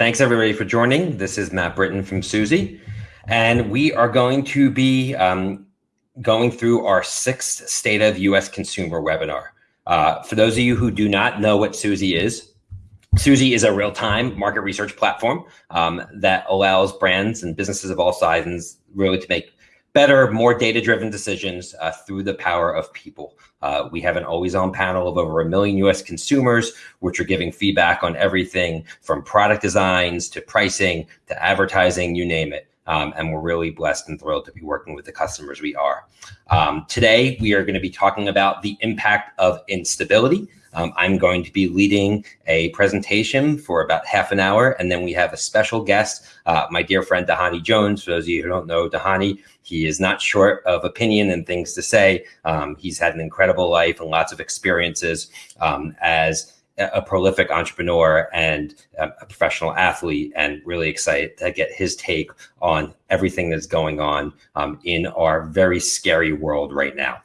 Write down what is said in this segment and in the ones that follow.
Thanks everybody for joining. This is Matt Britton from Suzy, and we are going to be um, going through our sixth State of U.S. Consumer webinar. Uh, for those of you who do not know what Suzy is, Suzy is a real-time market research platform um, that allows brands and businesses of all sizes really to make better, more data-driven decisions uh, through the power of people. Uh, we have an always-on panel of over a million U.S. consumers, which are giving feedback on everything from product designs to pricing to advertising, you name it. Um, and we're really blessed and thrilled to be working with the customers we are. Um, today, we are going to be talking about the impact of instability. Um, I'm going to be leading a presentation for about half an hour, and then we have a special guest, uh, my dear friend Dhani Jones. For those of you who don't know Dhani, he is not short of opinion and things to say. Um, he's had an incredible life and lots of experiences um, as a prolific entrepreneur and a professional athlete and really excited to get his take on everything that's going on um, in our very scary world right now.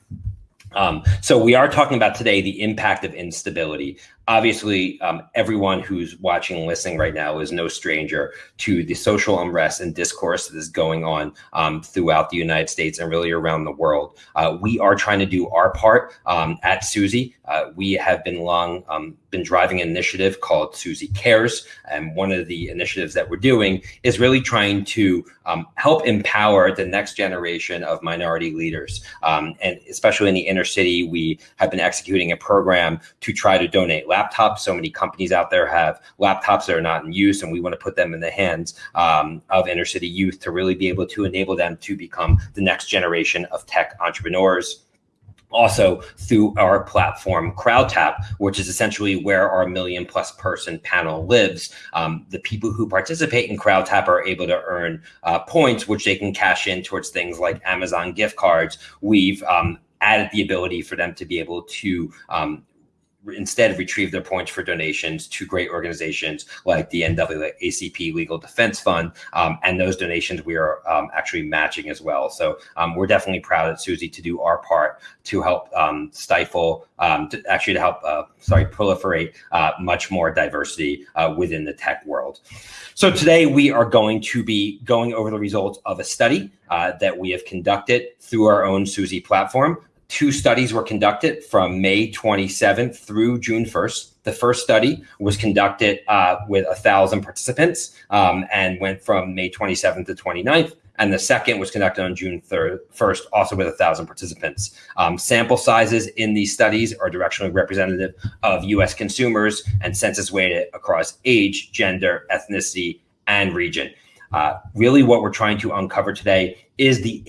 Um, so we are talking about today the impact of instability obviously um, everyone who's watching and listening right now is no stranger to the social unrest and discourse that is going on um, throughout the United States and really around the world. Uh, we are trying to do our part um, at Suzy. Uh, we have been long um, been driving an initiative called Suzy Cares, and one of the initiatives that we're doing is really trying to um, help empower the next generation of minority leaders, um, and especially in the inner city, we have been executing a program to try to donate laptops. So many companies out there have laptops that are not in use, and we want to put them in the hands um, of inner city youth to really be able to enable them to become the next generation of tech entrepreneurs also through our platform CrowdTap, which is essentially where our million plus person panel lives. Um, the people who participate in CrowdTap are able to earn uh, points, which they can cash in towards things like Amazon gift cards. We've um, added the ability for them to be able to um, instead retrieve their points for donations to great organizations like the NAACP Legal Defense Fund. Um, and those donations we are um, actually matching as well. So um, we're definitely proud at Suzy to do our part to help um, stifle, um, to actually to help, uh, sorry, proliferate uh, much more diversity uh, within the tech world. So today we are going to be going over the results of a study uh, that we have conducted through our own Suzy platform two studies were conducted from May 27th through June 1st. The first study was conducted uh, with a thousand participants um, and went from May 27th to 29th. And the second was conducted on June 3rd, 1st, also with a thousand participants. Um, sample sizes in these studies are directionally representative of US consumers and census weighted across age, gender, ethnicity, and region. Uh, really, what we're trying to uncover today is the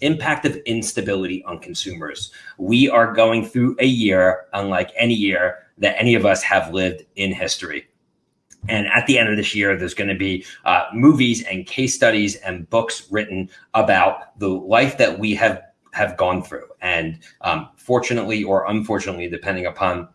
impact of instability on consumers. We are going through a year unlike any year that any of us have lived in history. And at the end of this year, there's going to be uh, movies and case studies and books written about the life that we have have gone through. And um, fortunately or unfortunately, depending upon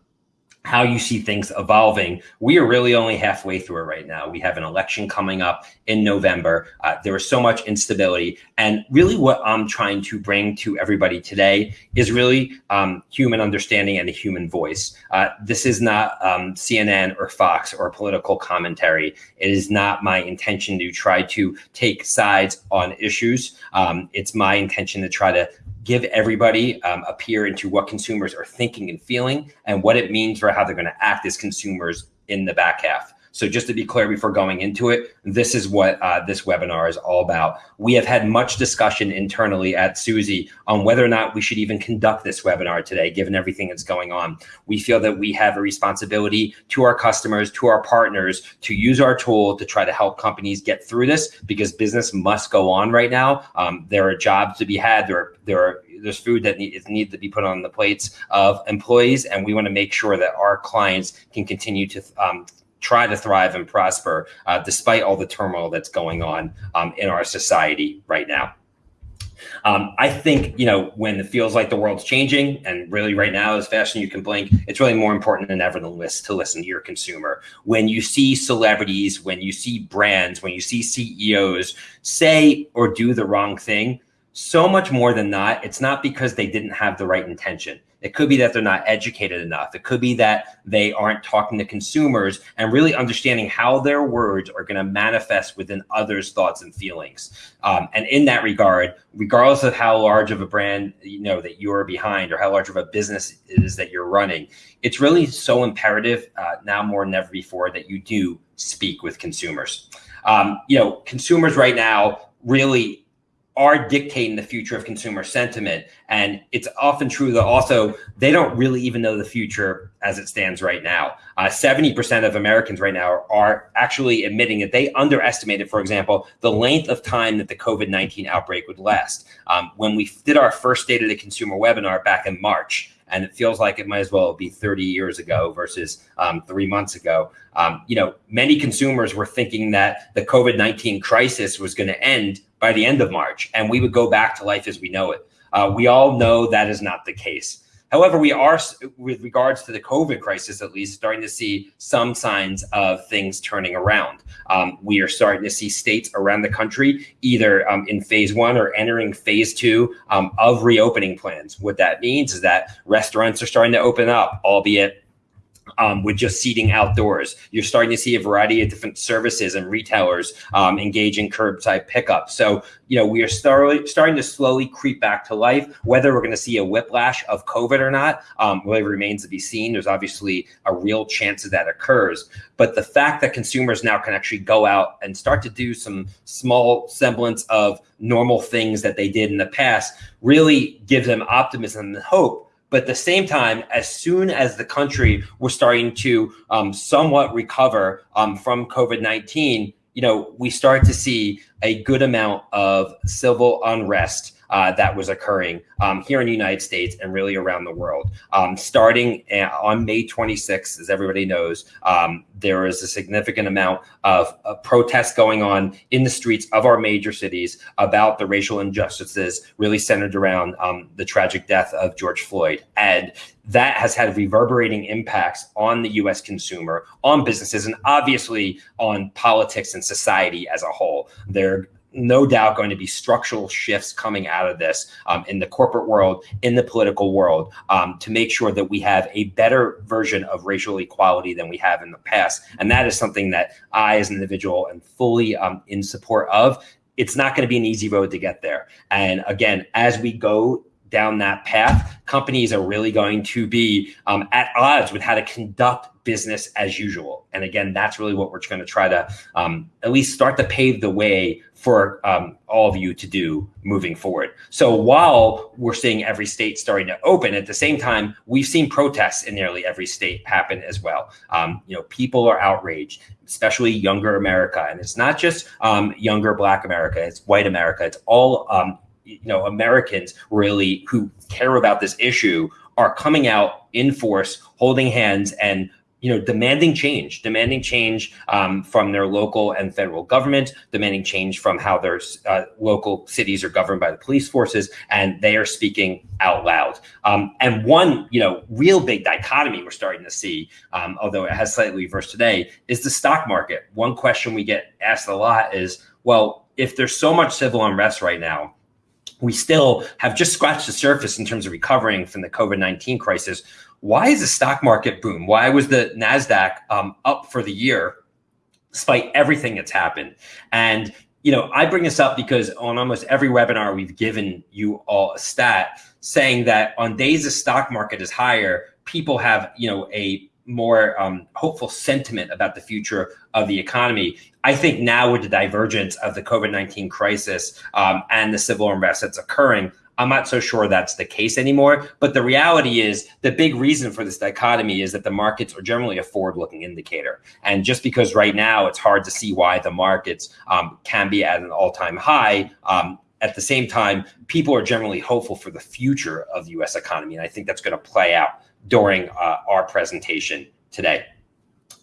how you see things evolving. We are really only halfway through it right now. We have an election coming up in November. Uh, there is so much instability. And really, what I'm trying to bring to everybody today is really um, human understanding and a human voice. Uh, this is not um, CNN or Fox or political commentary. It is not my intention to try to take sides on issues. Um, it's my intention to try to give everybody um, a peer into what consumers are thinking and feeling and what it means for how they're going to act as consumers in the back half. So just to be clear before going into it, this is what uh, this webinar is all about. We have had much discussion internally at Suzy on whether or not we should even conduct this webinar today, given everything that's going on. We feel that we have a responsibility to our customers, to our partners, to use our tool to try to help companies get through this because business must go on right now. Um, there are jobs to be had. There are, there are there's food that needs need to be put on the plates of employees, and we want to make sure that our clients can continue to um, try to thrive and prosper uh, despite all the turmoil that's going on um, in our society right now. Um, I think, you know, when it feels like the world's changing and really right now, as fast as you can blink, it's really more important than ever to listen, to listen to your consumer. When you see celebrities, when you see brands, when you see CEOs say or do the wrong thing, so much more than not, it's not because they didn't have the right intention. It could be that they're not educated enough. It could be that they aren't talking to consumers and really understanding how their words are going to manifest within others' thoughts and feelings. Um, and in that regard, regardless of how large of a brand you know that you are behind or how large of a business it is that you're running, it's really so imperative uh, now more than ever before that you do speak with consumers. Um, you know, consumers right now really are dictating the future of consumer sentiment. And it's often true that also they don't really even know the future as it stands right now. Uh, 70% of Americans right now are, actually admitting that they underestimated, for example, the length of time that the COVID 19 outbreak would last. Um, when we did our first State of the Consumer webinar back in March, and it feels like it might as well be 30 years ago versus um, three months ago. Um, you know, many consumers were thinking that the COVID 19 crisis was going to end by the end of March, and we would go back to life as we know it. Uh, we all know that is not the case. However, we are, with regards to the COVID crisis, at least, starting to see some signs of things turning around. Um, we are starting to see states around the country either um, in phase one or entering phase two um, of reopening plans. What that means is that restaurants are starting to open up, albeit um, with just seating outdoors. You're starting to see a variety of different services and retailers um, engage in curbside pickup. So, you know, we are start, starting to slowly creep back to life. Whether we're going to see a whiplash of COVID or not, um, really remains to be seen. There's obviously a real chance that that occurs. But the fact that consumers now can actually go out and start to do some small semblance of normal things that they did in the past really gives them optimism and hope but at the same time, as soon as the country was starting to um, somewhat recover um, from COVID 19, you know, we started to see a good amount of civil unrest uh, that was occurring um, here in the United States and really around the world. Um, starting on May 26th, as everybody knows, um, there is a significant amount of, of protests going on in the streets of our major cities about the racial injustices really centered around um, the tragic death of George Floyd. And that has had reverberating impacts on the US consumer, on businesses, and obviously on politics and society as a whole. There no doubt going to be structural shifts coming out of this um, in the corporate world, in the political world, um, to make sure that we have a better version of racial equality than we have in the past. And that is something that I, as an individual, am fully um, in support of. It's not going to be an easy road to get there. And again, as we go down that path, companies are really going to be um, at odds with how to conduct business as usual. And again, that's really what we're going to try to um, at least start to pave the way for um, all of you to do moving forward. So while we're seeing every state starting to open, at the same time, we've seen protests in nearly every state happen as well. Um, you know, people are outraged, especially younger America, and it's not just um, younger Black America; it's white America. It's all um, you know Americans really who care about this issue are coming out in force, holding hands, and you know, demanding change, demanding change um, from their local and federal government, demanding change from how their uh, local cities are governed by the police forces, and they are speaking out loud. Um, and one, you know, real big dichotomy we're starting to see, um, although it has slightly reversed today, is the stock market. One question we get asked a lot is, well, if there's so much civil unrest right now, we still have just scratched the surface in terms of recovering from the COVID 19 crisis why is the stock market boom? Why was the NASDAQ um, up for the year despite everything that's happened? And, you know, I bring this up because on almost every webinar, we've given you all a stat saying that on days the stock market is higher, people have, you know, a more um, hopeful sentiment about the future of the economy. I think now with the divergence of the COVID 19 crisis um, and the civil unrest that's occurring, I'm not so sure that's the case anymore. But the reality is the big reason for this dichotomy is that the markets are generally a forward looking indicator. And just because right now it's hard to see why the markets um, can be at an all time high, um, at the same time, people are generally hopeful for the future of the US economy. And I think that's going to play out during uh, our presentation today.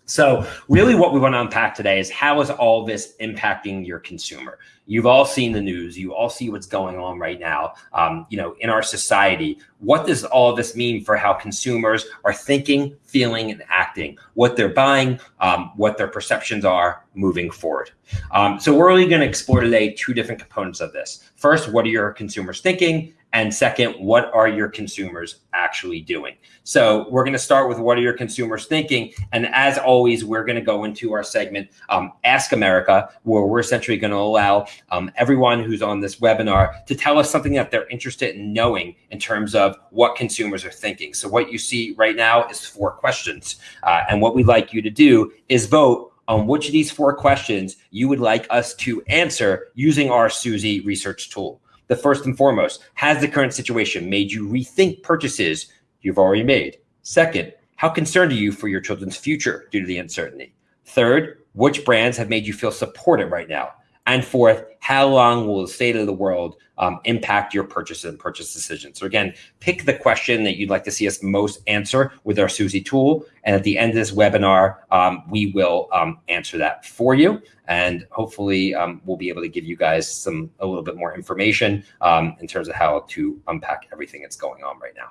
So, really, what we want to unpack today is how is all this impacting your consumer? You've all seen the news. You all see what's going on right now. Um, you know, in our society, what does all this mean for how consumers are thinking, feeling, and acting? What they're buying, um, what their perceptions are moving forward. Um, so, we're really going to explore today two different components of this. First, what are your consumers thinking? And second, what are your consumers actually doing? So we're going to start with what are your consumers thinking? And as always, we're going to go into our segment, um, Ask America, where we're essentially going to allow um, everyone who's on this webinar to tell us something that they're interested in knowing in terms of what consumers are thinking. So what you see right now is four questions. Uh, and what we'd like you to do is vote on which of these four questions you would like us to answer using our Suzy research tool. The first and foremost, has the current situation made you rethink purchases you've already made? Second, how concerned are you for your children's future due to the uncertainty? Third, which brands have made you feel supported right now? And fourth, how long will the state of the world um, impact your purchase and purchase decisions? So again, pick the question that you'd like to see us most answer with our Suzy tool. And at the end of this webinar, um, we will um, answer that for you. And hopefully um, we'll be able to give you guys some a little bit more information um, in terms of how to unpack everything that's going on right now.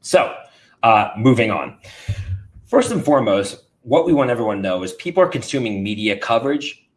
So uh, moving on. First and foremost, what we want everyone to know is people are consuming media coverage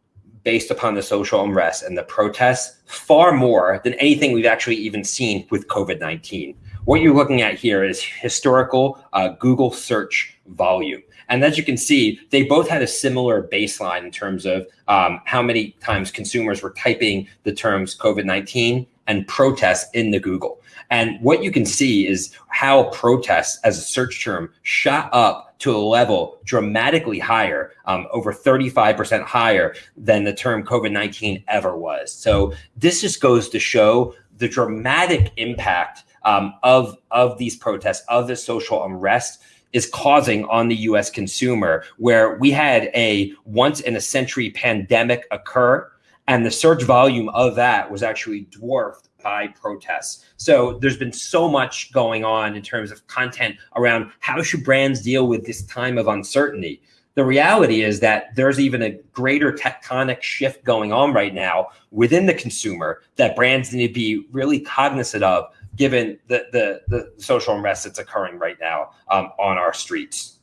based upon the social unrest and the protests far more than anything we've actually even seen with COVID 19. What you're looking at here is historical uh, Google search volume. And as you can see, they both had a similar baseline in terms of um, how many times consumers were typing the terms COVID 19 and protests in the Google. And what you can see is how protests as a search term shot up to a level dramatically higher, um, over 35% higher than the term COVID 19 ever was. So this just goes to show the dramatic impact um, of, of these protests, of the social unrest is causing on the US consumer, where we had a once in a century pandemic occur. And the search volume of that was actually dwarfed by protests. So there's been so much going on in terms of content around how should brands deal with this time of uncertainty. The reality is that there's even a greater tectonic shift going on right now within the consumer that brands need to be really cognizant of given the, the, the social unrest that's occurring right now um, on our streets.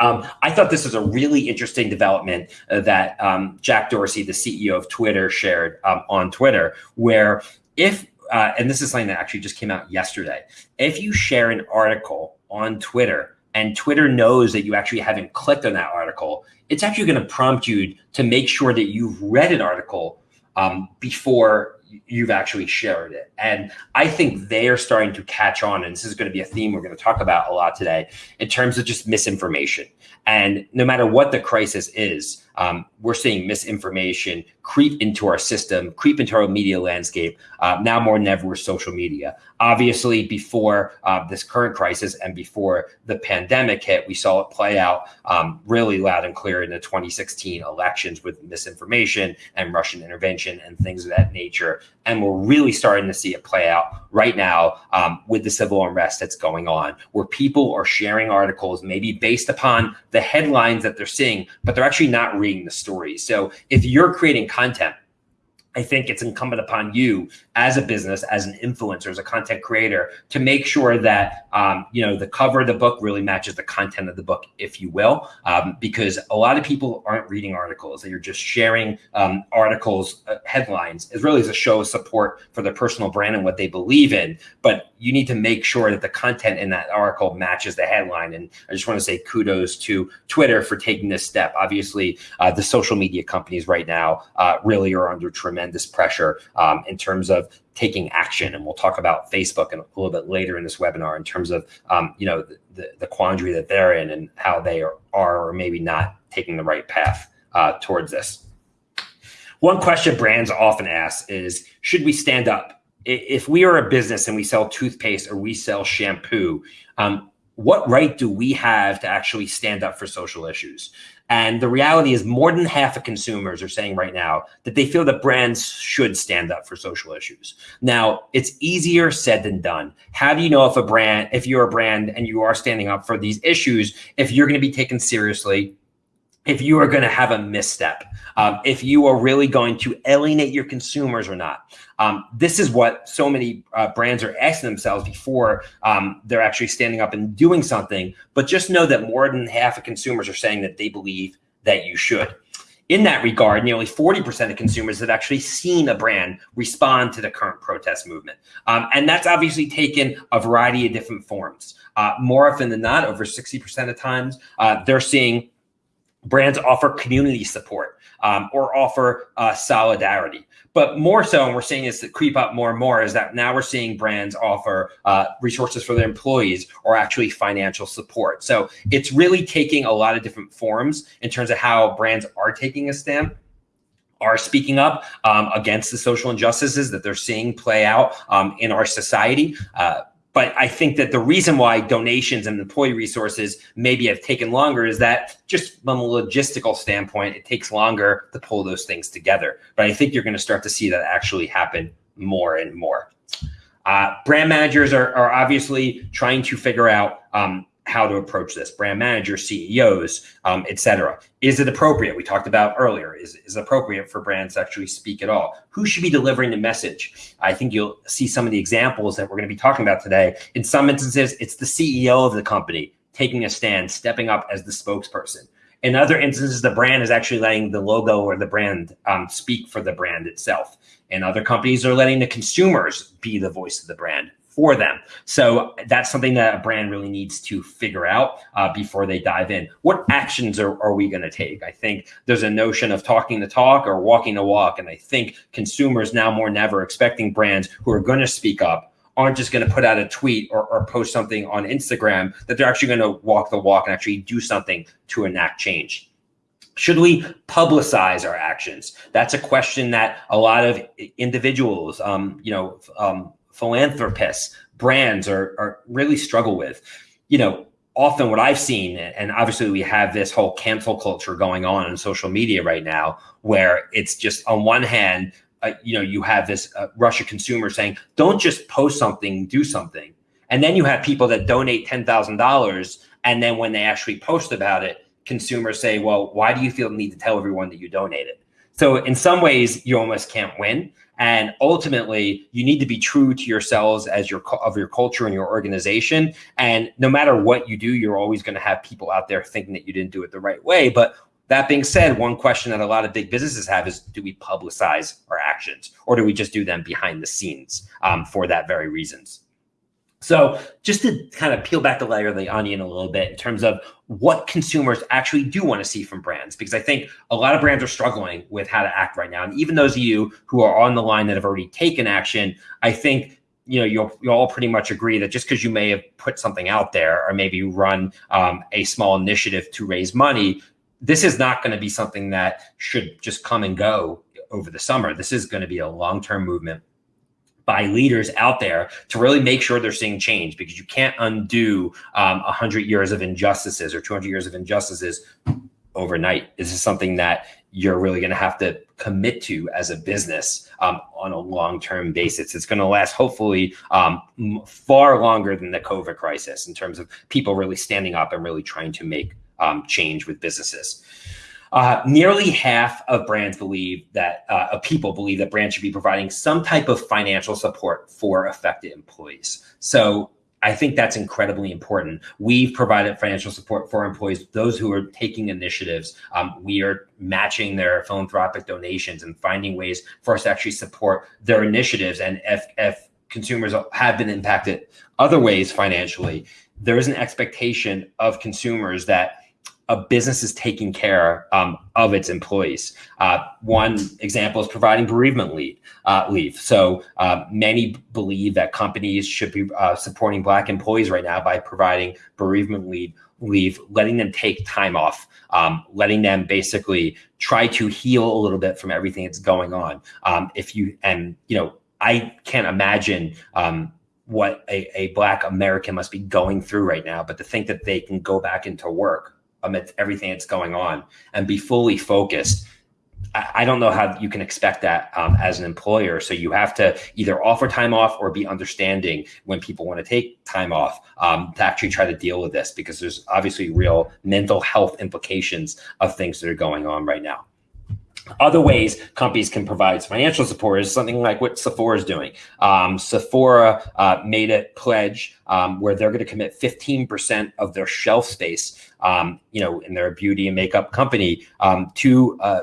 Um, I thought this was a really interesting development uh, that um, Jack Dorsey, the CEO of Twitter, shared um, on Twitter, where if uh, and this is something that actually just came out yesterday. If you share an article on Twitter and Twitter knows that you actually haven't clicked on that article, it's actually going to prompt you to make sure that you've read an article um, before you've actually shared it. And I think they are starting to catch on. And this is going to be a theme we're going to talk about a lot today in terms of just misinformation. And no matter what the crisis is, um, we're seeing misinformation creep into our system, creep into our media landscape, uh, now more than ever with social media. Obviously, before uh, this current crisis and before the pandemic hit, we saw it play out um, really loud and clear in the 2016 elections with misinformation and Russian intervention and things of that nature. And we're really starting to see it play out right now um, with the civil unrest that's going on, where people are sharing articles maybe based upon the headlines that they're seeing, but they're actually not reading the story. So if you're creating content I think it's incumbent upon you as a business, as an influencer, as a content creator, to make sure that um, you know the cover of the book really matches the content of the book, if you will, um, because a lot of people aren't reading articles; they are just sharing um, articles, uh, headlines. It really is a show of support for their personal brand and what they believe in. But you need to make sure that the content in that article matches the headline. And I just want to say kudos to Twitter for taking this step. Obviously, uh, the social media companies right now uh, really are under tremendous tremendous pressure um, in terms of taking action. And we'll talk about Facebook a little bit later in this webinar in terms of, um, you know, the, the quandary that they're in and how they are, are or maybe not taking the right path uh, towards this. One question brands often ask is, should we stand up? If we are a business and we sell toothpaste or we sell shampoo, um, what right do we have to actually stand up for social issues? And the reality is, more than half of consumers are saying right now that they feel that brands should stand up for social issues. Now, it's easier said than done. How do you know if a brand, if you're a brand and you are standing up for these issues, if you're going to be taken seriously if you are going to have a misstep, um, if you are really going to alienate your consumers or not. Um, this is what so many uh, brands are asking themselves before um, they're actually standing up and doing something. But just know that more than half of consumers are saying that they believe that you should. In that regard, nearly 40% of consumers have actually seen a brand respond to the current protest movement. Um, and that's obviously taken a variety of different forms. Uh, more often than not, over 60% of times, uh, they're seeing brands offer community support um, or offer uh, solidarity. But more so, and we're seeing this creep up more and more, is that now we're seeing brands offer uh, resources for their employees or actually financial support. So it's really taking a lot of different forms in terms of how brands are taking a stand are speaking up um, against the social injustices that they're seeing play out um, in our society. Uh, but I think that the reason why donations and employee resources maybe have taken longer is that just from a logistical standpoint, it takes longer to pull those things together. But I think you're going to start to see that actually happen more and more. Uh, brand managers are, are obviously trying to figure out um, how to approach this brand managers ceos um, etc is it appropriate? We talked about earlier is, is appropriate for brands to actually speak at all? Who should be delivering the message? I think you'll see some of the examples that we're going to be talking about today. In some instances it's the ceo of the company taking a stand stepping up as the spokesperson. In other instances the brand is actually letting the logo or the brand um, speak for the brand itself. And other companies are letting the consumers be the voice of the brand for them. So that's something that a brand really needs to figure out uh, before they dive in. What actions are, are we going to take? I think there's a notion of talking the talk or walking the walk. And I think consumers now more than ever expecting brands who are going to speak up aren't just going to put out a tweet or, or post something on Instagram, that they're actually going to walk the walk and actually do something to enact change. Should we publicize our actions? That's a question that a lot of individuals, um, you know, um, philanthropists, brands are, are really struggle with. You know, often what I've seen, and obviously we have this whole cancel culture going on in social media right now, where it's just on one hand, uh, you know, you have this uh, rush of consumers saying, don't just post something, do something. And then you have people that donate $10,000. And then when they actually post about it, consumers say, well, why do you feel the need to tell everyone that you donated? So in some ways, you almost can't win. And ultimately, you need to be true to yourselves as your of your culture and your organization. And no matter what you do, you're always going to have people out there thinking that you didn't do it the right way. But that being said, one question that a lot of big businesses have is: Do we publicize our actions, or do we just do them behind the scenes um, for that very reasons? So just to kind of peel back the layer of the onion a little bit in terms of what consumers actually do want to see from brands, because I think a lot of brands are struggling with how to act right now. And even those of you who are on the line that have already taken action, I think you know you'll, you'll all pretty much agree that just because you may have put something out there or maybe run um, a small initiative to raise money, this is not going to be something that should just come and go over the summer. This is going to be a long-term movement by leaders out there to really make sure they're seeing change because you can't undo um, 100 years of injustices or 200 years of injustices overnight. This is something that you're really going to have to commit to as a business um, on a long-term basis. It's going to last hopefully um, far longer than the COVID crisis in terms of people really standing up and really trying to make um, change with businesses. Uh, nearly half of brands believe that uh, people believe that brands should be providing some type of financial support for affected employees. So I think that's incredibly important. We've provided financial support for employees, those who are taking initiatives. Um, we are matching their philanthropic donations and finding ways for us to actually support their initiatives. And if, if consumers have been impacted other ways financially, there is an expectation of consumers that a business is taking care um, of its employees. Uh, one example is providing bereavement leave. Uh, leave. So uh, many believe that companies should be uh, supporting Black employees right now by providing bereavement leave, leave, letting them take time off, um, letting them basically try to heal a little bit from everything that's going on. Um, if you and you know, I can't imagine um, what a, a black American must be going through right now, but to think that they can go back into work amidst everything that's going on and be fully focused I don't know how you can expect that um, as an employer. So you have to either offer time off or be understanding when people want to take time off um, to actually try to deal with this because there's obviously real mental health implications of things that are going on right now. Other ways companies can provide financial support is something like what Sephora is doing. Um, Sephora uh, made a pledge um, where they're going to commit 15% of their shelf space, um, you know, in their beauty and makeup company um, to uh,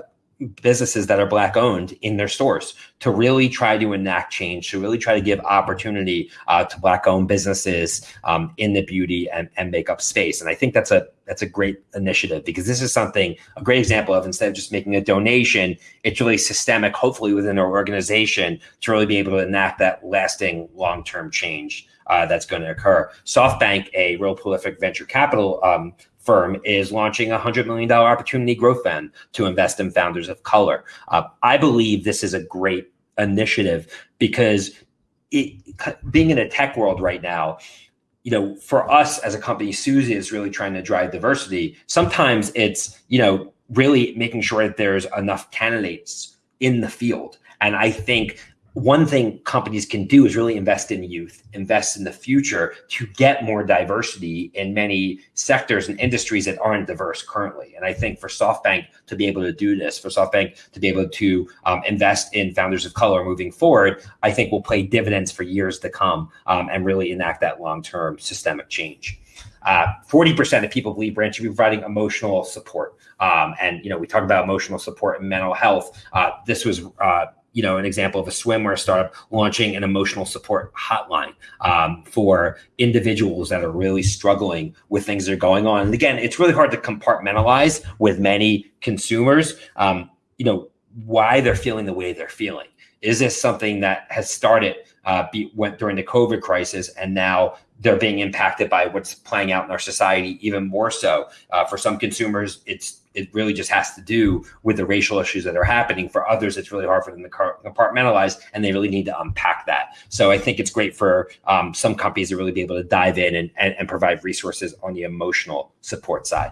businesses that are black owned in their stores to really try to enact change to really try to give opportunity uh, to black owned businesses um, in the beauty and, and makeup space and i think that's a that's a great initiative because this is something a great example of instead of just making a donation it's really systemic hopefully within our organization to really be able to enact that lasting long-term change uh, that's going to occur. SoftBank, a real prolific venture capital um, firm is launching a $100 million opportunity growth fund to invest in founders of color. Uh, I believe this is a great initiative because it, being in a tech world right now, you know, for us as a company, Suzy is really trying to drive diversity. Sometimes it's, you know, really making sure that there's enough candidates in the field. And I think one thing companies can do is really invest in youth, invest in the future to get more diversity in many sectors and industries that aren't diverse currently. And I think for SoftBank to be able to do this, for SoftBank to be able to um, invest in founders of color moving forward, I think will pay dividends for years to come um, and really enact that long-term systemic change. Uh, 40% of people believe brand should be providing emotional support. Um, and, you know, we talk about emotional support and mental health. Uh, this was uh, you know, an example of a swimwear startup launching an emotional support hotline um, for individuals that are really struggling with things that are going on. And again, it's really hard to compartmentalize with many consumers, um, you know, why they're feeling the way they're feeling. Is this something that has started uh, be, went during the COVID crisis, and now they're being impacted by what's playing out in our society even more so. Uh, for some consumers, it's it really just has to do with the racial issues that are happening. For others, it's really hard for them to compartmentalize, and they really need to unpack that. So I think it's great for um, some companies to really be able to dive in and, and, and provide resources on the emotional support side.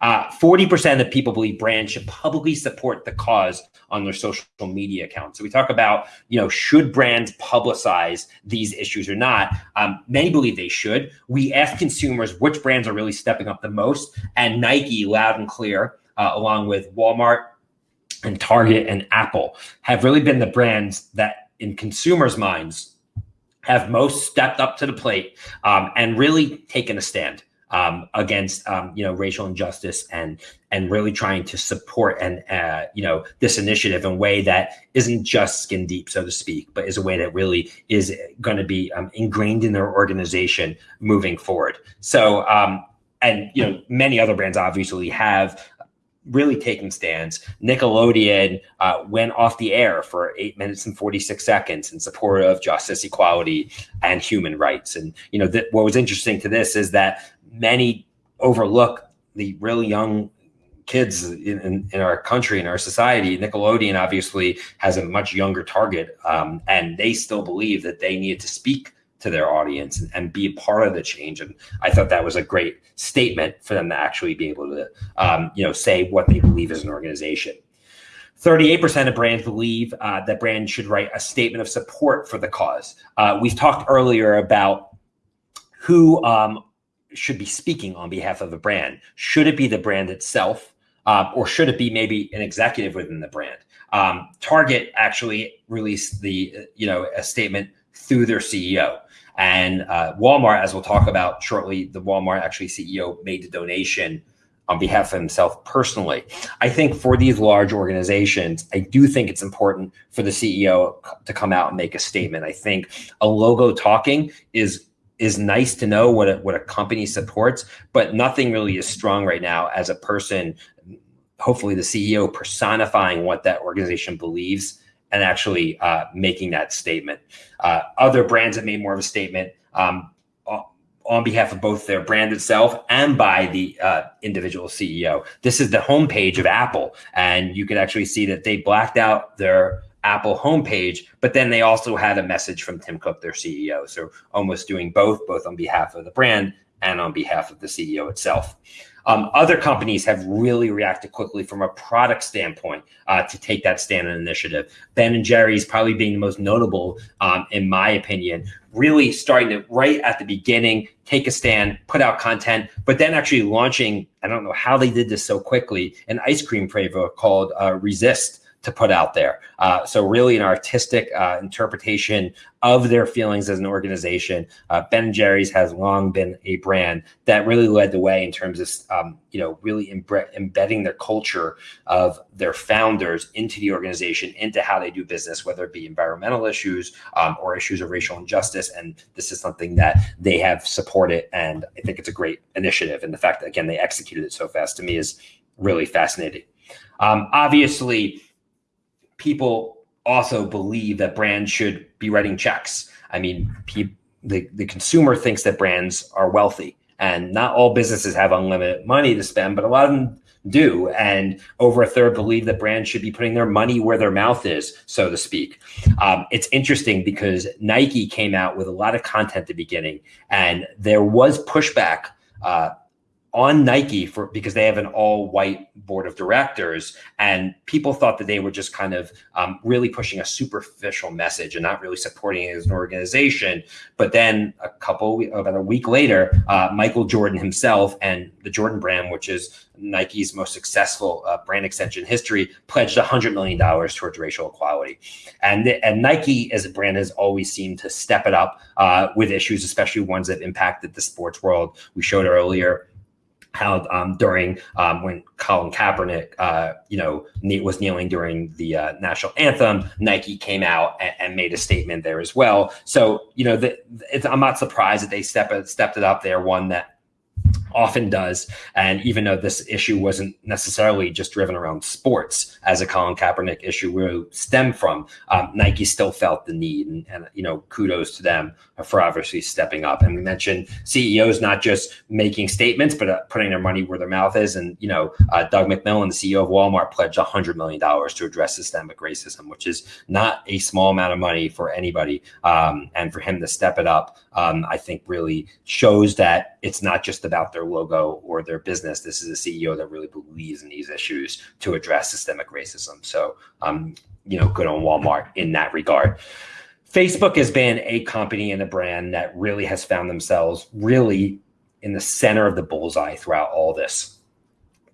Uh, 40% of people believe brands should publicly support the cause on their social media accounts. So we talk about, you know, should brands publicize these issues or not? Um, many believe they should. We ask consumers which brands are really stepping up the most, and Nike, loud and clear, uh, along with Walmart and Target and Apple, have really been the brands that, in consumers' minds, have most stepped up to the plate um, and really taken a stand um, against um, you know racial injustice and and really trying to support and uh, you know this initiative in a way that isn't just skin deep, so to speak, but is a way that really is going to be um, ingrained in their organization moving forward. So um, and you know many other brands obviously have really taken stands. Nickelodeon uh, went off the air for eight minutes and 46 seconds in support of justice, equality, and human rights. And, you know, th- what was interesting to this is that many overlook the really young kids in, in, in, our country in our society. Nickelodeon obviously has a much younger target um, and they still believe that they need to speak to their audience and, and, be a part of the change. And i thought that was a great statement for them to actually be able to um, you know say what they believe as an organization. 38% of brands believe uh, that brands should write a statement of support for the cause. Uh, we've talked earlier about who um, should be speaking on behalf of a brand. Should it be the brand itself, uh, or should it be maybe an executive within the brand? Um, Target actually released the you know a statement through their CEO, and uh, Walmart, as we'll talk about shortly, the Walmart actually CEO made the donation on behalf of himself personally. I think for these large organizations, I do think it's important for the CEO to come out and make a statement. I think a logo talking is is nice to know what a, what a company supports, but nothing really is strong right now as a person, hopefully the CEO personifying what that organization believes and actually uh, making that statement. Uh, other brands have made more of a statement um, on behalf of both their brand itself and by the uh, individual CEO. This is the homepage of Apple, and you can actually see that they blacked out their Apple homepage, but then they also had a message from Tim Cook, their CEO. So almost doing both, both on behalf of the brand and on behalf of the CEO itself. Um, other companies have really reacted quickly from a product standpoint uh, to take that stand and initiative. Ben and Jerry's probably being the most notable, um, in my opinion, really starting to right at the beginning take a stand, put out content, but then actually launching. I don't know how they did this so quickly. An ice cream flavor called uh, Resist to put out there. Uh, so really an artistic uh, interpretation of their feelings as an organization. Uh, ben Jerry's has long been a brand that really led the way in terms of, um, you know, really embedding their culture of their founders into the organization, into how they do business, whether it be environmental issues um, or issues of racial injustice. And this is something that they have supported. And I think it's a great initiative. And the fact that, again, they executed it so fast to me is really fascinating. Um, obviously, people also believe that brands should be writing checks. I mean, pe- the, the consumer thinks that brands are wealthy, and not all businesses have unlimited money to spend, but a lot of them do. And over a third believe that brands should be putting their money where their mouth is, so to speak. Um, it's interesting because Nike came out with a lot of content at the beginning, and there was pushback. Uh, on Nike for because they have an all white board of directors, and people thought that they were just kind of um, really pushing a superficial message and not really supporting it as an organization. But then a couple about a week later, uh, Michael Jordan himself and the Jordan brand, which is Nike's most successful uh, brand extension history, pledged $100 million towards racial equality. And, and Nike as a brand has always seemed to step it up uh, with issues, especially ones that impacted the sports world. We showed earlier how um, during um, when Colin Kaepernick, uh, you know, was kneeling during the uh, national anthem, Nike came out and, and, made a statement there as well. So, you know, the, I'm not surprised that they step, stepped it up there. One that often does. And even though this issue wasn't necessarily just driven around sports, as a Colin Kaepernick issue will stem from, um, Nike still felt the need, and, and, you know, kudos to them for obviously stepping up. And we mentioned CEOs not just making statements, but uh, putting their money where their mouth is. And you know, uh, Doug McMillon, the CEO of Walmart, pledged hundred million dollars to address systemic racism, which is not a small amount of money for anybody. Um, and for him to step it up, um, I think really shows that it's not just about their logo or their business. This is a CEO that really believes in these issues to address systemic racism. So, um, you know, good on Walmart in that regard. Facebook has been a company and a brand that really has found themselves really in the center of the bullseye throughout all this.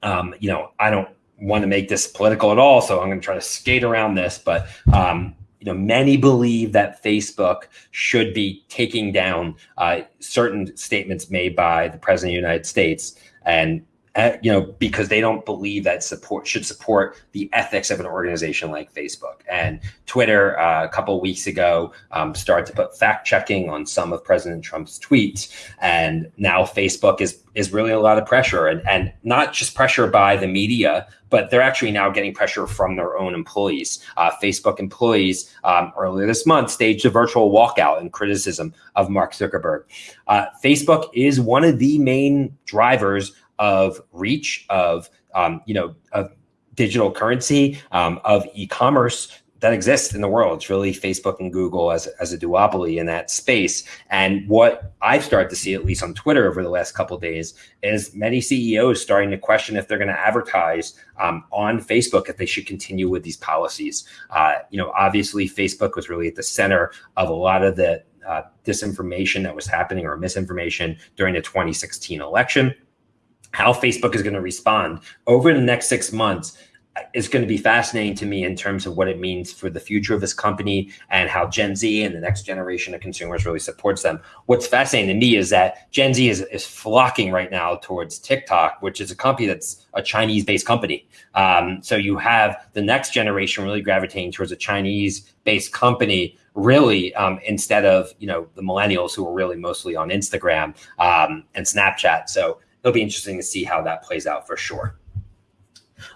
Um, you know, I don't want to make this political at all, so I'm going to try to skate around this, but um, you know, many believe that Facebook should be taking down uh, certain statements made by the president of the United States and you know, because they don't believe that support should support the ethics of an organization like Facebook. And Twitter, uh, a couple weeks ago, um, started to put fact checking on some of President Trump's tweets, and now Facebook is is really a lot of pressure, and and not just pressure by the media, but they're actually now getting pressure from their own employees. Uh, Facebook employees um, earlier this month staged a virtual walkout in criticism of Mark Zuckerberg. Uh, Facebook is one of the main drivers of reach, of um, you know, of digital currency, um, of e-commerce that exists in the world. It's really Facebook and Google as, as a duopoly in that space. And what I've started to see, at least on Twitter over the last couple days, is many CEOs starting to question if they're going to advertise um, on Facebook if they should continue with these policies. Uh, you know, obviously Facebook was really at the center of a lot of the uh, disinformation that was happening or misinformation during the 2016 election how Facebook is going to respond over the next six months is going to be fascinating to me in terms of what it means for the future of this company and how Gen Z and the next generation of consumers really supports them. What's fascinating to me is that Gen Z is, is flocking right now towards TikTok, which is a company that's a Chinese based company. Um, so you have the next generation really gravitating towards a Chinese based company really um, instead of you know the millennials who are really mostly on Instagram um, and Snapchat. So it'll be interesting to see how that plays out for sure.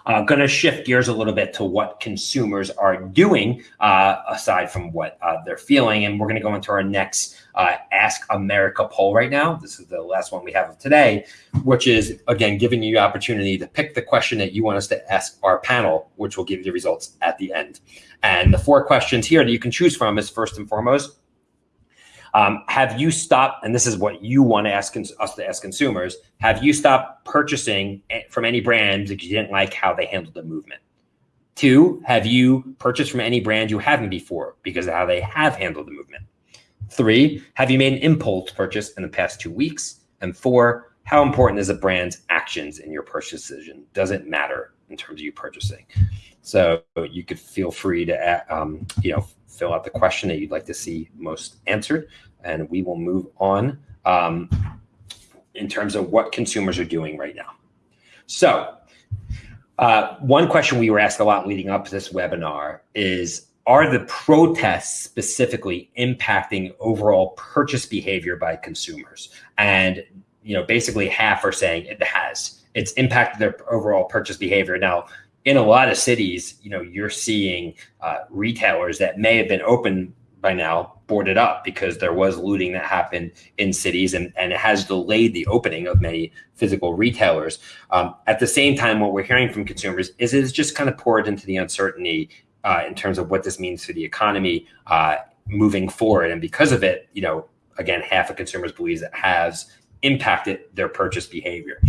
I'm uh, going to shift gears a little bit to what consumers are doing uh, aside from what uh, they're feeling. And we're going to go into our next uh, Ask America poll right now. This is the last one we have of today, which is, again, giving you the opportunity to pick the question that you want us to ask our panel, which will give you the results at the end. And the four questions here that you can choose from is first and foremost, Um, have you stopped, and this is what you want to ask us to ask consumers, have you stopped purchasing from any brands because you didn't like how they handled the movement? Two, have you purchased from any brand you haven't before because of how they have handled the movement? Three, have you made an impulse purchase in the past two weeks? And four, how important is a brand's actions in your purchase decision? Does it matter in terms of you purchasing? So you could feel free to, um, you know, fill out the question that you'd like to see most answered, and we will move on um, in terms of what consumers are doing right now. So uh, one question we were asked a lot leading up to this webinar is, are the protests specifically impacting overall purchase behavior by consumers? And you know, basically half are saying it has. It's impacted their overall purchase behavior. Now, in a lot of cities, you know, you're seeing uh, retailers that may have been open by now boarded up because there was looting that happened in cities and, and it has delayed the opening of many physical retailers. Um, at the same time, what we're hearing from consumers is it's just kind of poured into the uncertainty uh, in terms of what this means for the economy uh, moving forward. And because of it, you know, again, half of consumers believes it has impacted their purchase behavior.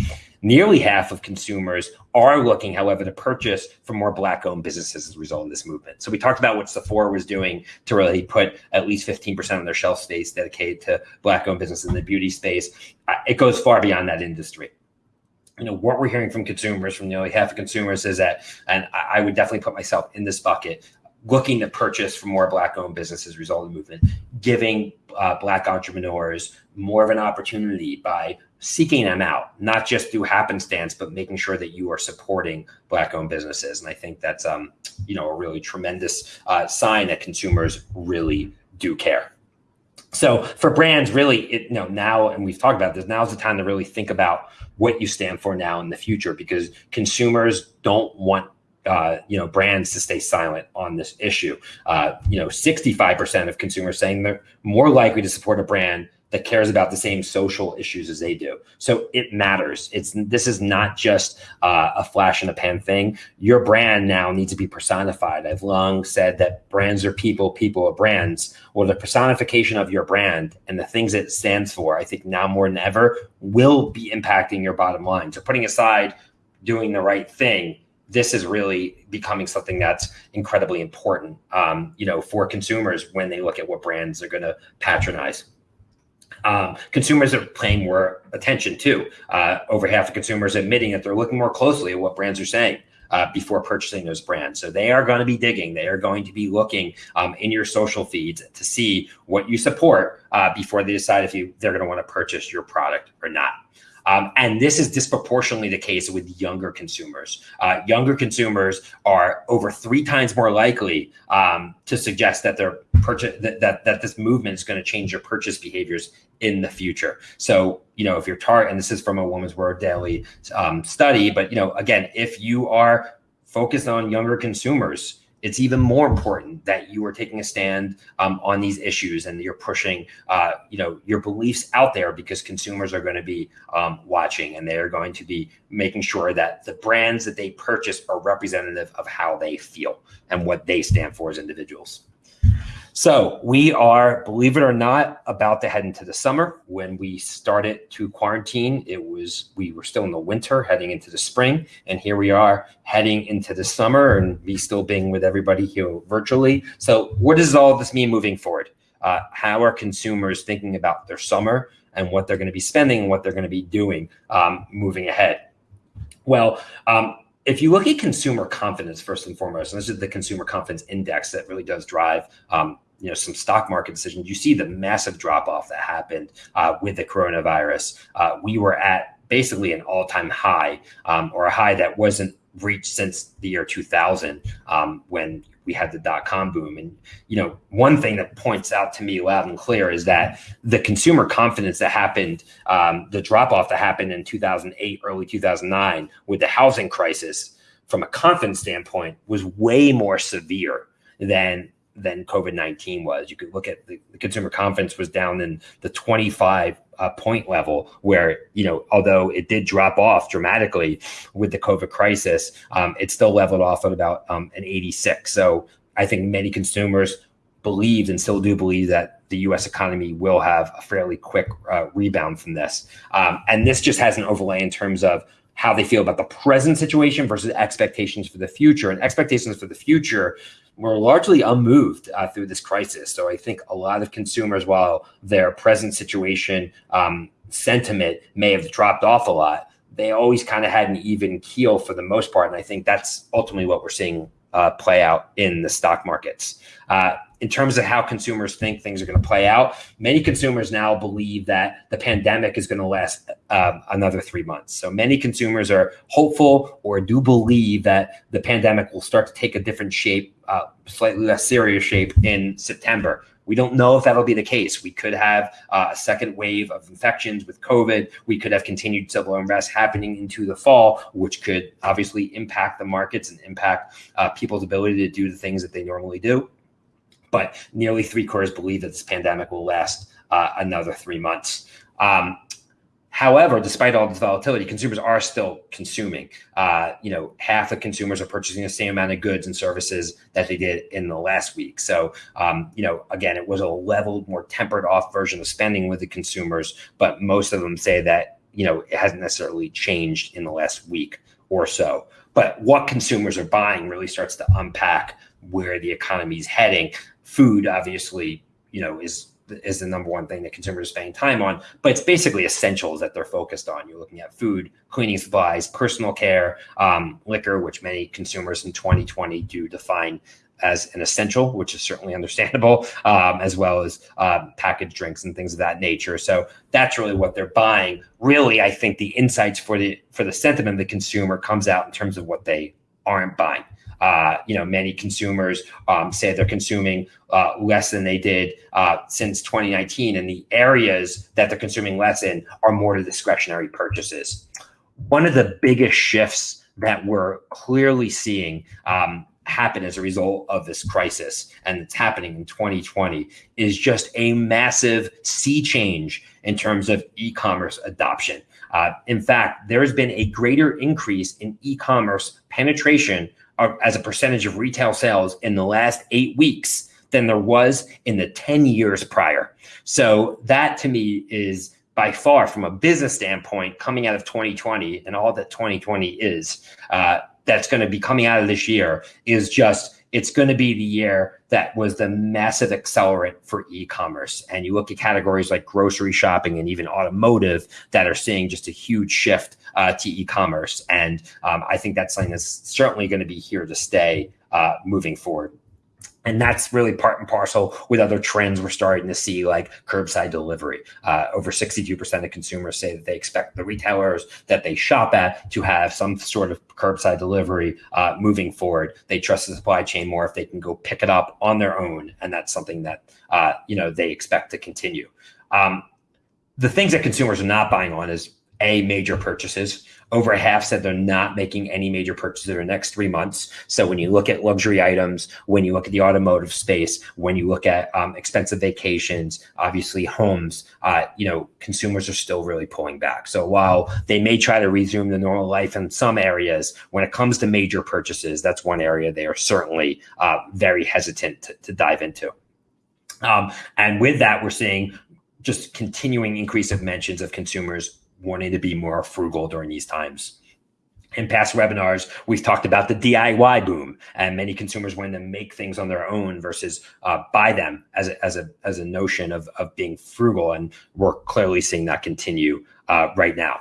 Nearly half of consumers are looking, however, to purchase from more black owned businesses as a result of this movement. So we talked about what Sephora was doing to really put at least 15% of their shelf space dedicated to black owned businesses in the beauty space. It goes far beyond that industry you know what we're hearing from consumers from nearly half of consumers is that and i would definitely put myself in this bucket looking to purchase from more black owned businesses as a result of the movement giving uh, black entrepreneurs more of an opportunity by seeking them out, not just through happenstance, but making sure that you are supporting black owned businesses. And I think that's, um, you know, a really tremendous uh, sign that consumers really do care. So for brands, really, it, you know, now, and we've talked about this, now's the time to really think about what you stand for now in the future, because consumers don't want uh, you know brands to stay silent on this issue. Uh, you know, 65% of consumers saying they're more likely to support a brand that cares about the same social issues as they do. So it matters. It's this is not just uh, a flash in the pan thing. Your brand now needs to be personified. I've long said that brands are people, people are brands. Well, the personification of your brand and the things it stands for, I think now more than ever, will be impacting your bottom line. So putting aside doing the right thing this is really becoming something that's incredibly important, um, you know, for consumers when they look at what brands are going to patronize. Um, consumers are paying more attention too. Uh, over half of consumers admitting that they're looking more closely at what brands are saying. Uh, before purchasing those brands. So they are going to be digging. They are going to be looking um, in your social feeds to see what you support uh, before they decide if you they're going to want to purchase your product or not. Um, and this is disproportionately the case with younger consumers. Uh, younger consumers are over three times more likely um, to suggest that their purchase that, that, that this movement is going to change your purchase behaviors in the future. So, you know, if you're target, and this is from a Women's Wear Daily um, study, but you know, again, if you are focused on younger consumers, it's even more important that you are taking a stand um, on these issues and you're pushing, uh, you know, your beliefs out there because consumers are going to be um, watching and they are going to be making sure that the brands that they purchase are representative of how they feel and what they stand for as individuals. So we are, believe it or not, about to head into the summer. When we started to quarantine, it was we were still in the winter, heading into the spring, and here we are heading into the summer, and me still being with everybody here virtually. So what does all this mean moving forward? Uh, how are consumers thinking about their summer and what they're going to be spending and what they're going to be doing um, moving ahead? Well, um, if you look at consumer confidence first and foremost, and this is the consumer confidence index that really does drive um, you know some stock market decisions, you see the massive drop off that happened uh, with the coronavirus. Uh, we were at basically an all time high, um, or a high that wasn't reached since the year 2000 um, when we had the dot com boom. And you know, one thing that points out to me loud and clear is that the consumer confidence that happened, um, the drop off that happened in 2008, early 2009, with the housing crisis, from a confidence standpoint, was way more severe than than COVID 19 was. You could look at the, the, consumer confidence was down in the 25 uh, point level, where, you know, although it did drop off dramatically with the COVID crisis, um, it still leveled off at about um, an 86. So I think many consumers believed and still do believe that the U.S. economy will have a fairly quick uh, rebound from this. Um, and this just has an overlay in terms of how they feel about the present situation versus expectations for the future. And expectations for the future were largely unmoved uh, through this crisis. So I think a lot of consumers, while their present situation um, sentiment may have dropped off a lot, they always kind of had an even keel for the most part. And I think that's ultimately what we're seeing uh, play out in the stock markets. Uh, in terms of how consumers think things are going to play out, many consumers now believe that the pandemic is going to last uh, another three months. So many consumers are hopeful or do believe that the pandemic will start to take a different shape, uh, slightly less serious shape in September. We don't know if that'll be the case. We could have uh, a second wave of infections with COVID. We could have continued civil unrest happening into the fall, which could obviously impact the markets and impact uh, people's ability to do the things that they normally do but nearly three quarters believe that this pandemic will last uh, another three months. Um, however, despite all this volatility, consumers are still consuming. Uh, you know, half of consumers are purchasing the same amount of goods and services that they did in the last week. So, um, you know, again, it was a leveled, more tempered off version of spending with the consumers, but most of them say that you know it hasn't necessarily changed in the last week or so. But what consumers are buying really starts to unpack where the economy is heading food obviously you know is is the number one thing that consumers are spending time on but it's basically essentials that they're focused on you're looking at food cleaning supplies personal care um, liquor which many consumers in 2020 do define as an essential, which is certainly understandable, um, as well as um, packaged drinks and things of that nature. So that's really what they're buying. Really, I think the insights for the for the sentiment of the consumer comes out in terms of what they aren't buying. Uh, you know, many consumers um, say they're consuming uh, less than they did uh, since 2019, and the areas that they're consuming less in are more to discretionary purchases. One of the biggest shifts that we're clearly seeing um, happen as a result of this crisis, and it's happening in 2020, is just a massive sea change in terms of e-commerce adoption. Uh, in fact, there has been a greater increase in e-commerce penetration as a percentage of retail sales in the last eight weeks than there was in the 10 years prior. So that to me is by far from a business standpoint coming out of 2020 and all that 2020 is uh, that's going to be coming out of this year is just it's going to be the year that was the massive accelerant for e-commerce. And you look at categories like grocery shopping and even automotive that are seeing just a huge shift uh, to e-commerce. And um, i think that's something that's certainly going to be here to stay uh, moving forward and that's really part and parcel with other trends we're starting to see, like curbside delivery. Uh, over 62% of consumers say that they expect the retailers that they shop at to have some sort of curbside delivery uh, moving forward. They trust the supply chain more if they can go pick it up on their own, and that's something that uh, you know they expect to continue. Um, the things that consumers are not buying on is a major purchases. Over half said they're not making any major purchases in the next three months. So when you look at luxury items, when you look at the automotive space, when you look at um, expensive vacations, obviously homes, uh, you know, consumers are still really pulling back. So while they may try to resume the normal life in some areas, when it comes to major purchases, that's one area they are certainly uh, very hesitant to, to dive into. Um, and with that, we're seeing just continuing increase of mentions of consumers wanting to be more frugal during these times. In past webinars, we've talked about the DIY boom and many consumers wanting to make things on their own versus uh, buy them as a, as a, as a notion of, of being frugal. And we're clearly seeing that continue uh, right now.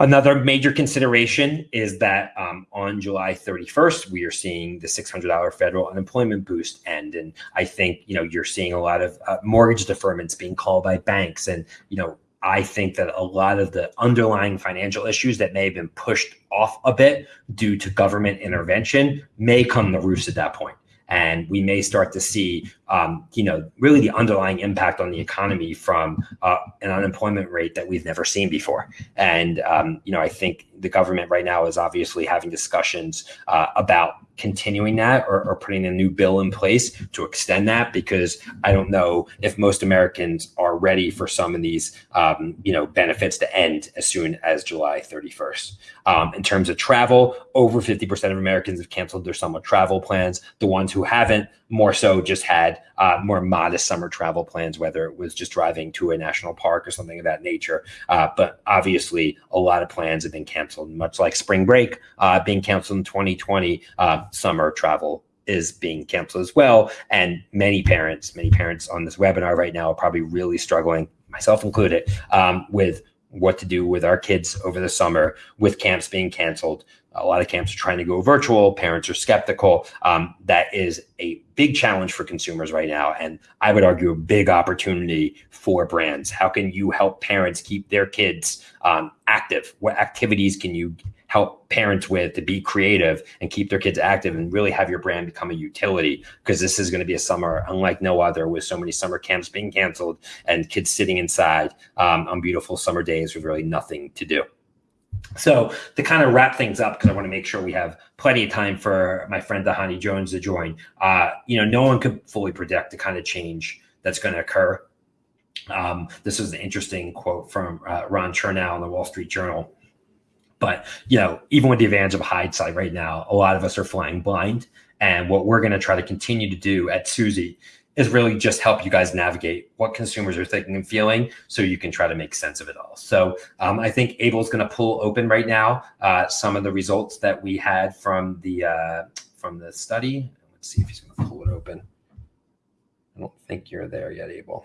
Another major consideration is that um, on July 31st, we are seeing the $600 federal unemployment boost end. And I think, you know, you're seeing a lot of uh, mortgage deferments being called by banks and, you know, I think that a lot of the underlying financial issues that may have been pushed off a bit due to government intervention may come to roost at that point. And we may start to see, um, you know, really the underlying impact on the economy from uh, an unemployment rate that we've never seen before. And, um, you know, I think the government right now is obviously having discussions uh, about continuing that or, or, putting a new bill in place to extend that because I don't know if most Americans are ready for some of these, um, you know, benefits to end as soon as July 31st. Um, in terms of travel, over 50% of Americans have canceled their summer travel plans. The ones who haven't, more so, just had uh, more modest summer travel plans, whether it was just driving to a national park or something of that nature. Uh, but obviously, a lot of plans have been canceled, much like spring break uh, being canceled in 2020. Uh, summer travel is being canceled as well. And many parents, many parents on this webinar right now are probably really struggling, myself included, um, with what to do with our kids over the summer with camps being canceled. A lot of camps are trying to go virtual. Parents are skeptical. Um, that is a big challenge for consumers right now. And I would argue a big opportunity for brands. How can you help parents keep their kids um, active? What activities can you help parents with to be creative and keep their kids active and really have your brand become a utility because this is going to be a summer unlike no other with so many summer camps being canceled and kids sitting inside um, on beautiful summer days with really nothing to do. So to kind of wrap things up, because I want to make sure we have plenty of time for my friend Dhani Jones to join. Uh, you know, no one could fully predict the kind of change that's going to occur. Um, this is an interesting quote from uh, Ron Chernow in the Wall Street Journal. But you know, even with the advantage of hindsight right now, a lot of us are flying blind. And what we're going to try to continue to do at Suzy is really just help you guys navigate what consumers are thinking and feeling so you can try to make sense of it all. So um, I think Abel is going to pull open right now uh, some of the results that we had from the uh, from the study. Let's see if he's going to pull it open. I don't think you're there yet, Abel.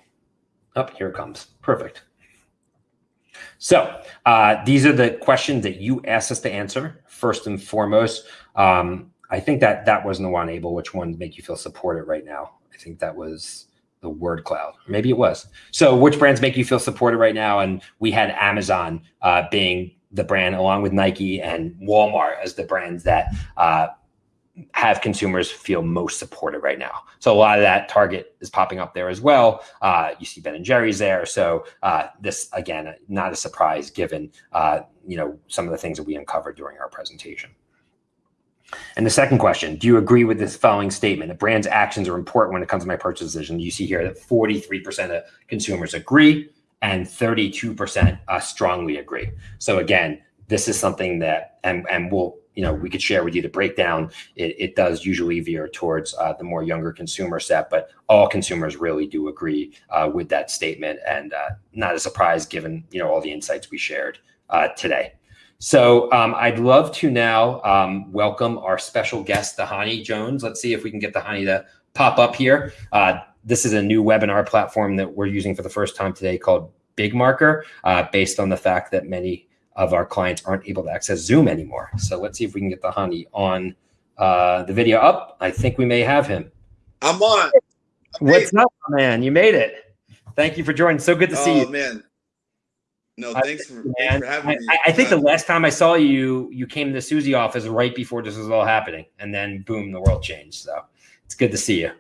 Up oh, here it comes. Perfect. So uh, these are the questions that you asked us to answer first and foremost. Um, I think that that wasn't the one, Abel Which one make you feel supported right now? I think that was the word cloud. Maybe it was. So which brands make you feel supported right now? And we had Amazon uh, being the brand along with Nike and Walmart as the brands that uh, have consumers feel most supported right now. So a lot of that Target is popping up there as well. Uh, you see Ben and Jerry's there. So uh, this again, not a surprise given uh, you know some of the things that we uncovered during our presentation. And the second question, do you agree with this following statement? A brand's actions are important when it comes to my purchase decision. You see here that 43% of consumers agree and 32% uh, strongly agree. So again, this is something that, and, and we'll you know we could share with you the breakdown it, it does usually veer towards uh, the more younger consumer set but all consumers really do agree uh, with that statement and uh, not a surprise given you know all the insights we shared uh, today. So um, i'd love to now um, welcome our special guest Dhani jones. Let's see if we can get Dhani to pop up here. Uh, this is a new webinar platform that we're using for the first time today called BigMarker uh, based on the fact that many of our clients aren't able to access Zoom anymore. So let's see if we can get the honey on uh, the video up. I think we may have him. I'm on. What's up, man? You made it. Thank you for joining. So good to see you. Oh man. No, thanks for, thanks for having I, me. I, I think the last time I saw you, you came to the Suzy office right before this was all happening, and then boom, the world changed. So it's good to see you.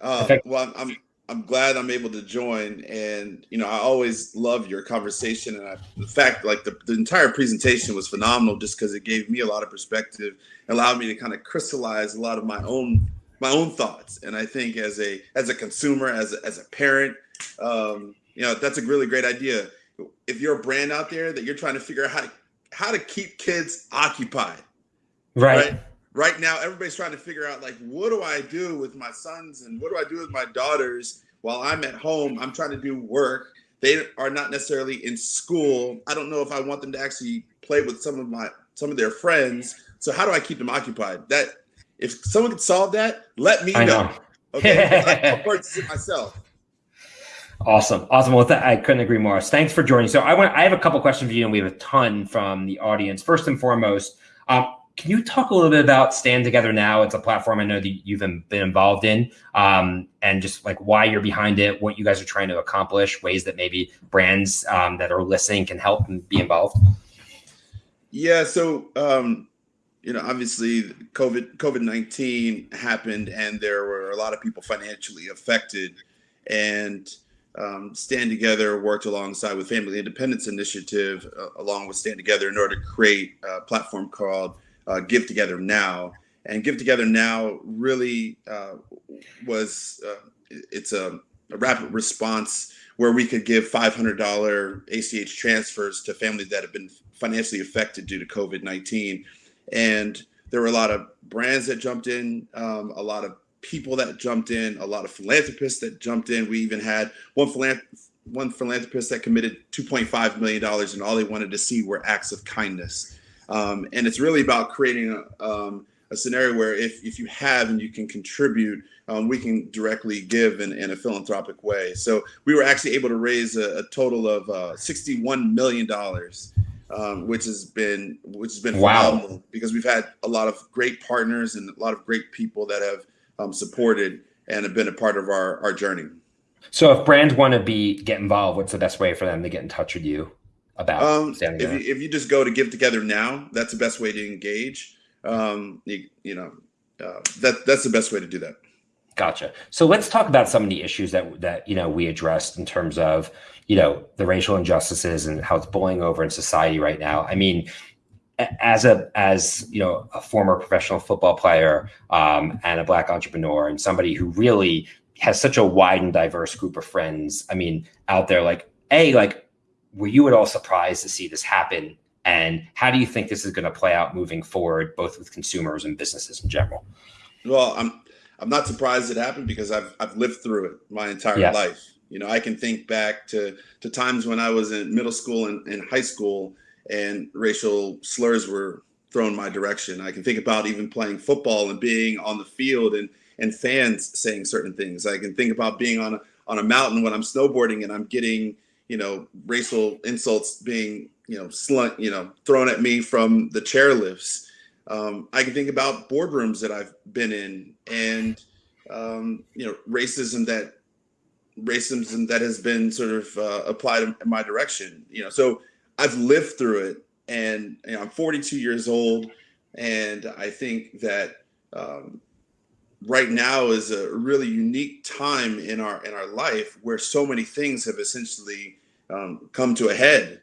Uh, well, I'm I'm glad I'm able to join. And, you know, I always love your conversation. And I, the fact, like, the, the entire presentation was phenomenal just because it gave me a lot of perspective, allowed me to kind of crystallize a lot of my own my own thoughts. And I think as a as a consumer, as a, as a parent, um, you know, that's a really great idea. If you're a brand out there that you're trying to figure out how to how to keep kids occupied, right? right? Right now everybody's trying to figure out like what do I do with my sons and what do I do with my daughters while I'm at home? I'm trying to do work. They are not necessarily in school. I don't know if I want them to actually play with some of my some of their friends. So how do I keep them occupied? That if someone could solve that, let me I know. know. Okay, I'll purchase it myself. Awesome, awesome. Well, I couldn't agree more. Thanks for joining. So I want I have a couple questions for you, and we have a ton from the audience. First and foremost, um, can you talk a little bit about Stand Together Now? It's a platform I know that you've been involved in, um, and just like why you're behind it, what you guys are trying to accomplish, ways that maybe brands um, that are listening can help and be involved. Yeah, so um, you know, obviously, COVID COVID nineteen happened, and there were a lot of people financially affected, and um, Stand Together worked alongside with Family Independence Initiative, uh, along with Stand Together, in order to create a platform called uh, Give Together Now. And Give Together Now really uh, was uh, it's a a rapid response where we could give $500 ACH transfers to families that have been financially affected due to COVID 19. And there were a lot of brands that jumped in, um, a lot of people that jumped in, a lot of philanthropists that jumped in. We even had one philanthropist one philanthropist that committed 2.5 million dollars, and all they wanted to see were acts of kindness. Um, and it's really about creating a, um, a, scenario where if if you have and you can contribute, um, we can directly give in, in, a philanthropic way. So we were actually able to raise a, a total of uh, 61 million dollars. Um, which has been which has been wow. phenomenal because we've had a lot of great partners and a lot of great people that have um, supported and have been a part of our our journey. So if brands want to be get involved, what's the best way for them to get in touch with you about um, if you, if you just go to Give Together Now, that's the best way to engage. Um, you, you know, uh, that that's the best way to do that. Gotcha. So let's talk about some of the issues that that you know we addressed in terms of you know the racial injustices and how it's boiling over in society right now. I mean, as a as you know a former professional football player um, and a black entrepreneur and somebody who really has such a wide and diverse group of friends. I mean, out there, like, a like, were you at all surprised to see this happen? And how do you think this is going to play out moving forward, both with consumers and businesses in general? Well, I'm I'm not surprised it happened because I've I've lived through it my entire yes. life. You know, I can think back to to times when I was in middle school and, and high school, and racial slurs were thrown my direction. I can think about even playing football and being on the field and and fans saying certain things. I can think about being on a, on a mountain when I'm snowboarding and I'm getting, you know, racial insults being, you know, slunt, you know, thrown at me from the chairlifts. Um, I can think about boardrooms that I've been in and, um, you know, racism that racism that has been sort of uh, applied in my direction, you know, so I've lived through it and you know, I'm 42 years old. And I think that, um, right now is a really unique time in our in our life where so many things have essentially um, come to a head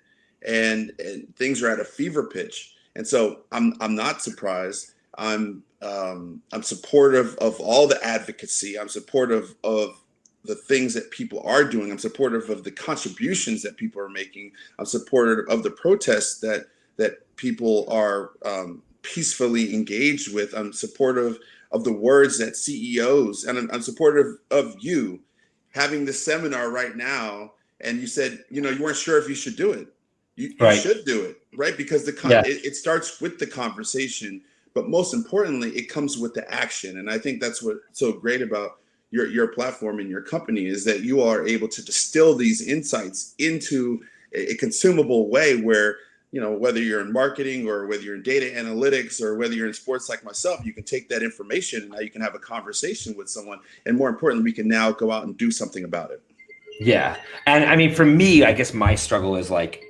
and, and things are at a fever pitch. And so i'm i'm not surprised. I'm um, i'm supportive of all the advocacy. I'm supportive of the things that people are doing. I'm supportive of the contributions that people are making. I'm supportive of the protests that that people are um, peacefully engaged with. I'm supportive of the words that CEOs, and I'm, I'm supportive of you having the seminar right now. And you said, you know, you weren't sure if you should do it. You, right. you should do it, right? Because the yeah. it, it starts with the conversation, but most importantly, it comes with the action. And I think that's what's so great about your your platform and your company is that you are able to distill these insights into a, a consumable way where you know, whether you're in marketing or whether you're in data analytics or whether you're in sports like myself, you can take that information and now you can have a conversation with someone. And more importantly, we can now go out and do something about it. Yeah. And I mean, for me, I guess my struggle is like,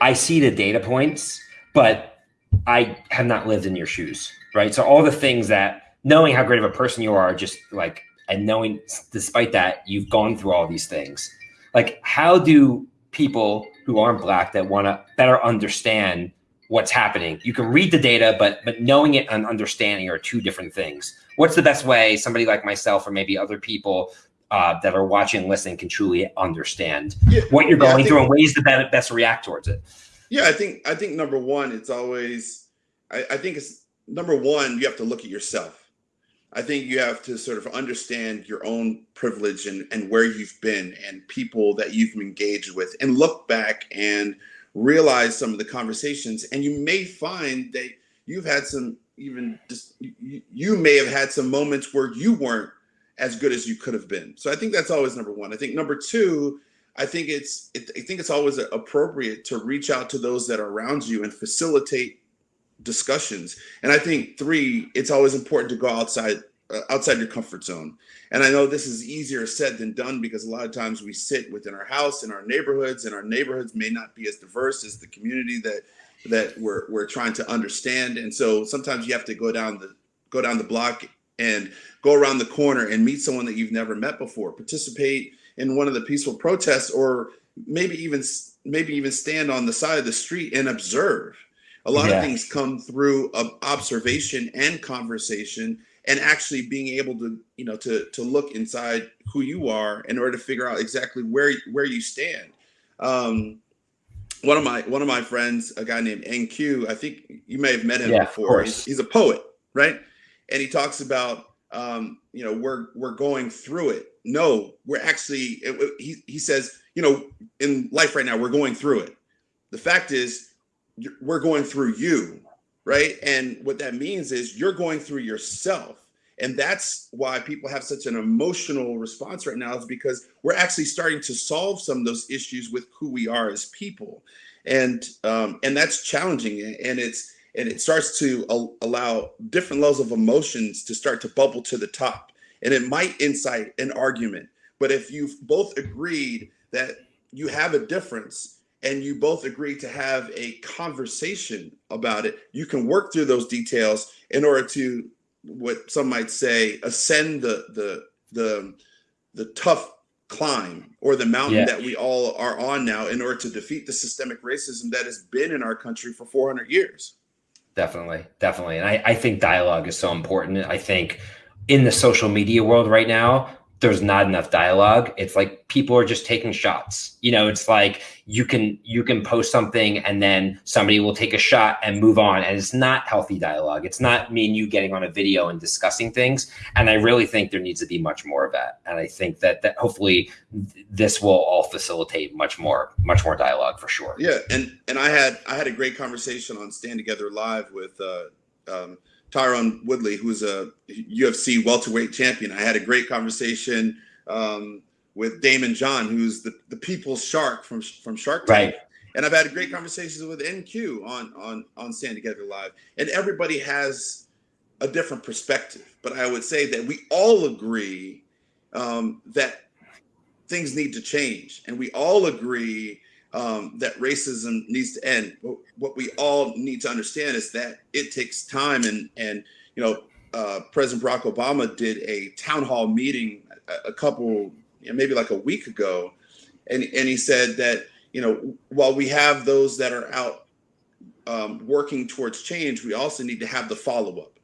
I see the data points, but I have not lived in your shoes, right? So all the things that knowing how great of a person you are, just like, and knowing despite that, you've gone through all these things. Like, how do people who aren't black that want to better understand what's happening. You can read the data, but but knowing it and understanding are two different things. What's the best way somebody like myself or maybe other people uh, that are watching and listening can truly understand yeah, what you're going yeah, through and ways to best, best react towards it? Yeah, I think I think number one, it's always I, I think it's number one, you have to look at yourself I think you have to sort of understand your own privilege and, and where you've been and people that you've engaged with and look back and realize some of the conversations. And you may find that you've had some even just, you, may have had some moments where you weren't as good as you could have been. So I think that's always number one. I think number two, I think it's it, I think it's always appropriate to reach out to those that are around you and facilitate discussions. And I think three, it's always important to go outside uh, outside your comfort zone. And I know this is easier said than done because a lot of times we sit within our house in our neighborhoods, and our neighborhoods may not be as diverse as the community that that we're we're trying to understand. And so sometimes you have to go down the go down the block and go around the corner and meet someone that you've never met before. Participate in one of the peaceful protests, or maybe even maybe even stand on the side of the street and observe a lot yeah. of things come through observation and conversation and actually being able to you know to to look inside who you are in order to figure out exactly where where you stand. Um one of my one of my friends a guy named nq i think you may have met him yeah, before. He's, he's, a poet right? And he talks about um you know we're we're going through it. No we're actually it, he, he says you know in life right now we're going through it. The fact is we're going through you right? And what that means is you're going through yourself. And that's why people have such an emotional response right now is because we're actually starting to solve some of those issues with who we are as people. And um, and that's challenging and it's and it starts to allow different levels of emotions to start to bubble to the top. And it might incite an argument. But if you've both agreed that you have a difference and you both agree to have a conversation about it, you can work through those details in order to what some might say ascend the the the the tough climb or the mountain yeah. that we all are on now in order to defeat the systemic racism that has been in our country for 400 years. Definitely, definitely. And I, I think dialogue is so important. I think in the social media world right now, there's not enough dialogue it's like people are just taking shots. You know it's like you can you can post something and then somebody will take a shot and move on and it's not healthy dialogue. It's not me and you getting on a video and discussing things and i really think there needs to be much more of that and i think that that hopefully this will all facilitate much more much more dialogue for sure. Yeah and and i had i had a great conversation on stand together live with uh um, Tyron Woodley, who's a UFC welterweight champion. I had a great conversation um, with Daymond John, who's the, the people's shark from from Shark Tank. Right. And I've had great conversations with NQ on on on Stand Together Live. And everybody has a different perspective, but I would say that we all agree um, that things need to change, and we all agree um, that racism needs to end. What we all need to understand is that it takes time, and and you know, uh, President Barack Obama did a town hall meeting a, a couple, you know, maybe like a week ago, and and he said that you know while we have those that are out um, working towards change, we also need to have the follow up,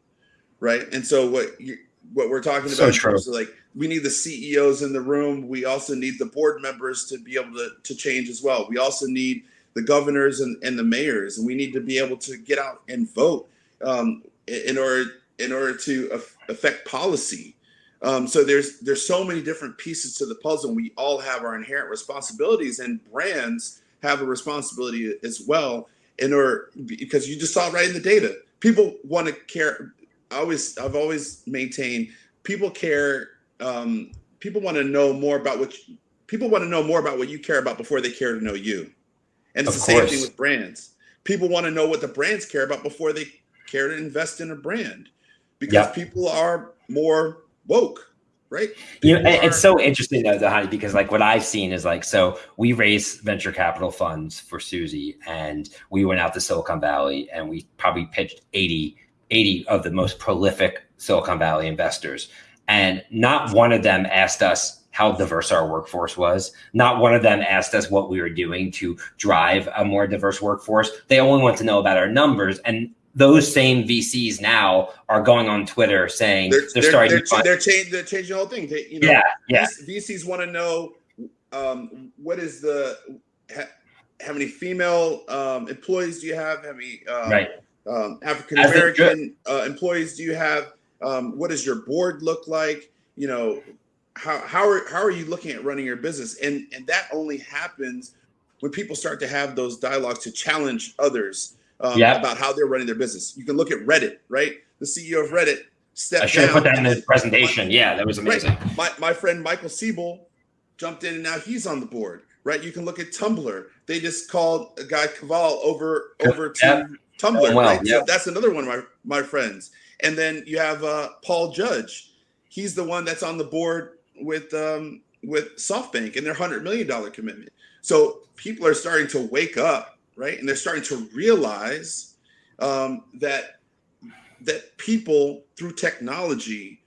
right? And so what you, what we're talking about so like we need the CEOs in the room. We also need the board members to be able to, to change as well. We also need the governors and, and the mayors, and we need to be able to get out and vote um, in order in order to affect policy. Um, so there's there's so many different pieces to the puzzle. And we all have our inherent responsibilities, and brands have a responsibility as well. In order because you just saw right in the data, people want to care. I always I've always maintained people care um, people want to know more about what you, people want to know more about what you care about before they care to know you. And it's of the course. same thing with brands. People want to know what the brands care about before they care to invest in a brand because yep. people are more woke right? You know, it's so interesting though, Dhani, because like what I've seen is like, so we raised venture capital funds for Suzy, and we went out to Silicon Valley and we probably pitched 80, 80 of the most prolific Silicon Valley investors. And not one of them asked us how diverse our workforce was. Not one of them asked us what we were doing to drive a more diverse workforce. They only want to know about our numbers. And those same VCs now are going on Twitter saying they're, they're, they're starting. They're, to they're, changing, they're changing the whole thing. They, you know, yeah, yeah. VCs want to know um, what is the how many female um, employees do you have? How many um, right. Um, African American uh, employees do you have? Um, what does your board look like? You know, how how are how are you looking at running your business? And and that only happens when people start to have those dialogues to challenge others um, yep. about how they're running their business. You can look at Reddit, right? The CEO of Reddit stepped I should have put that in the presentation. My, yeah, that was amazing. Right. My my friend Michael Seibel jumped in, and now he's on the board. Right? You can look at Tumblr. They just called a guy Kaval over over to yep. Tumblr. Right? Yep. So that's another one of my my friends. And then you have uh, Paul Judge. He's the one that's on the board with um, with SoftBank and their hundred million dollar commitment. So people are starting to wake up, right? And they're starting to realize um, that that people through technology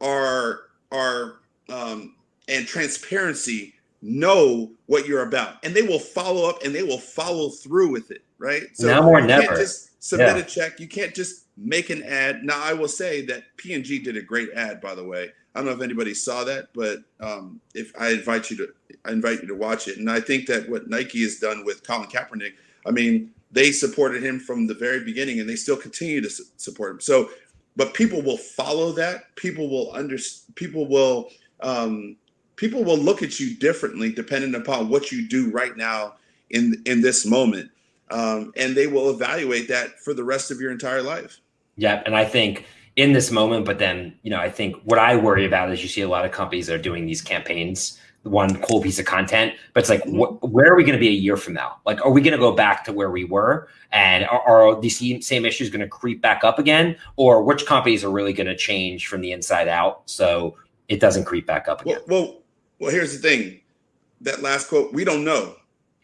are are um, and transparency know what you're about, and they will follow up and they will follow through with it, right? So now more never. Just submit yeah. a check. You can't just make an ad. Now, I will say that P&G did a great ad, by the way. I don't know if anybody saw that, but um, if I invite you to, I invite you to watch it. And I think that what Nike has done with Colin Kaepernick, I mean, they supported him from the very beginning, and they still continue to su- support him. So, but people will follow that. People will under. People will. Um, people will look at you differently depending upon what you do right now in in this moment, um, and they will evaluate that for the rest of your entire life. Yeah, and I think in this moment, but then you know, I think what I worry about is you see a lot of companies that are doing these campaigns, one cool piece of content, but it's like, mm-hmm. wh- where are we going to be a year from now? Like, are we going to go back to where we were, and are, are these same issues going to creep back up again, or which companies are really going to change from the inside out so it doesn't creep back up again? Well, well, well here's the thing. That last quote, we don't know.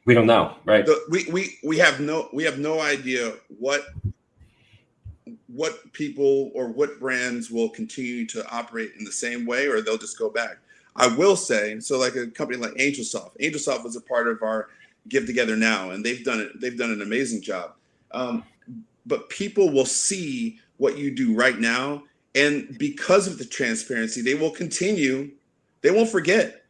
We don't know, right? The, we we we have no we have no idea what what people or what brands will continue to operate in the same way or they'll just go back. I will say, so like a company like AngelSoft, AngelSoft was a part of our Give Together Now, and they've done it. They've done an amazing job. Um, but people will see what you do right now, and because of the transparency, they will continue. They won't forget.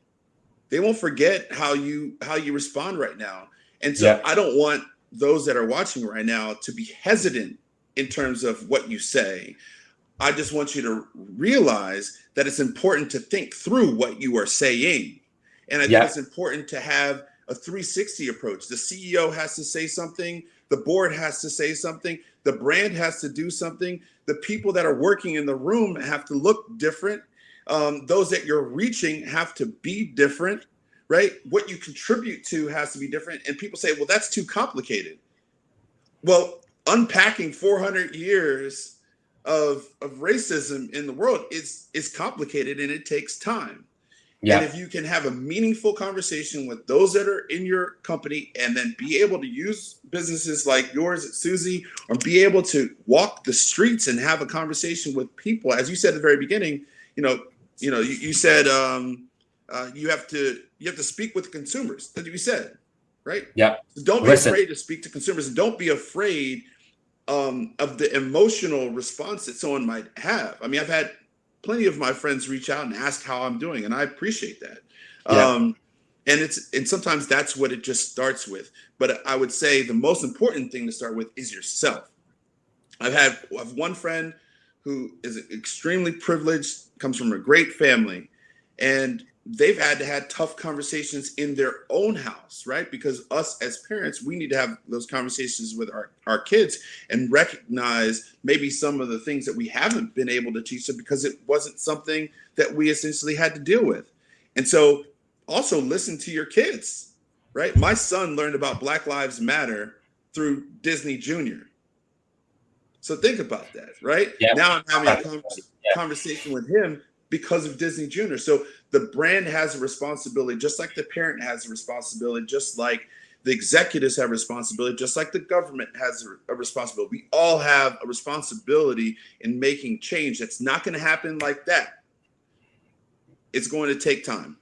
They won't forget how you how you respond right now. And so yeah. I don't want those that are watching right now to be hesitant in terms of what you say. I just want you to realize that it's important to think through what you are saying. And I think it's important to have a 360 approach. The CEO has to say something, the board has to say something, the brand has to do something, the people that are working in the room have to look different. Um, those that you're reaching have to be different, right? What you contribute to has to be different. And people say, well, that's too complicated. Well, unpacking 400 years of of racism in the world is is complicated and it takes time. Yeah. And if you can have a meaningful conversation with those that are in your company and then be able to use businesses like yours at Suzy or be able to walk the streets and have a conversation with people, as you said at the very beginning, you know, you know, you, you said um, uh, you have to you have to speak with consumers. That you said, right? Yeah. So don't be Listen. afraid to speak to consumers and don't be afraid um, of the emotional response that someone might have. I mean, I've had plenty of my friends reach out and ask how I'm doing, and I appreciate that. Yeah. Um, and it's and sometimes that's what it just starts with. But I would say the most important thing to start with is yourself. I've had I've one friend who is extremely privileged, comes from a great family, and they've had to have tough conversations in their own house, right? Because us as parents, we need to have those conversations with our, our kids and recognize maybe some of the things that we haven't been able to teach them because it wasn't something that we essentially had to deal with. And so also listen to your kids, right? My son learned about Black Lives Matter through Disney Junior. So think about that, right? Now I'm having a conversation with him because of Disney Junior. So the brand has a responsibility, just like the parent has a responsibility, just like the executives have a responsibility, just like the government has a responsibility. We all have a responsibility in making change. That's not going to happen like that. It's going to take time.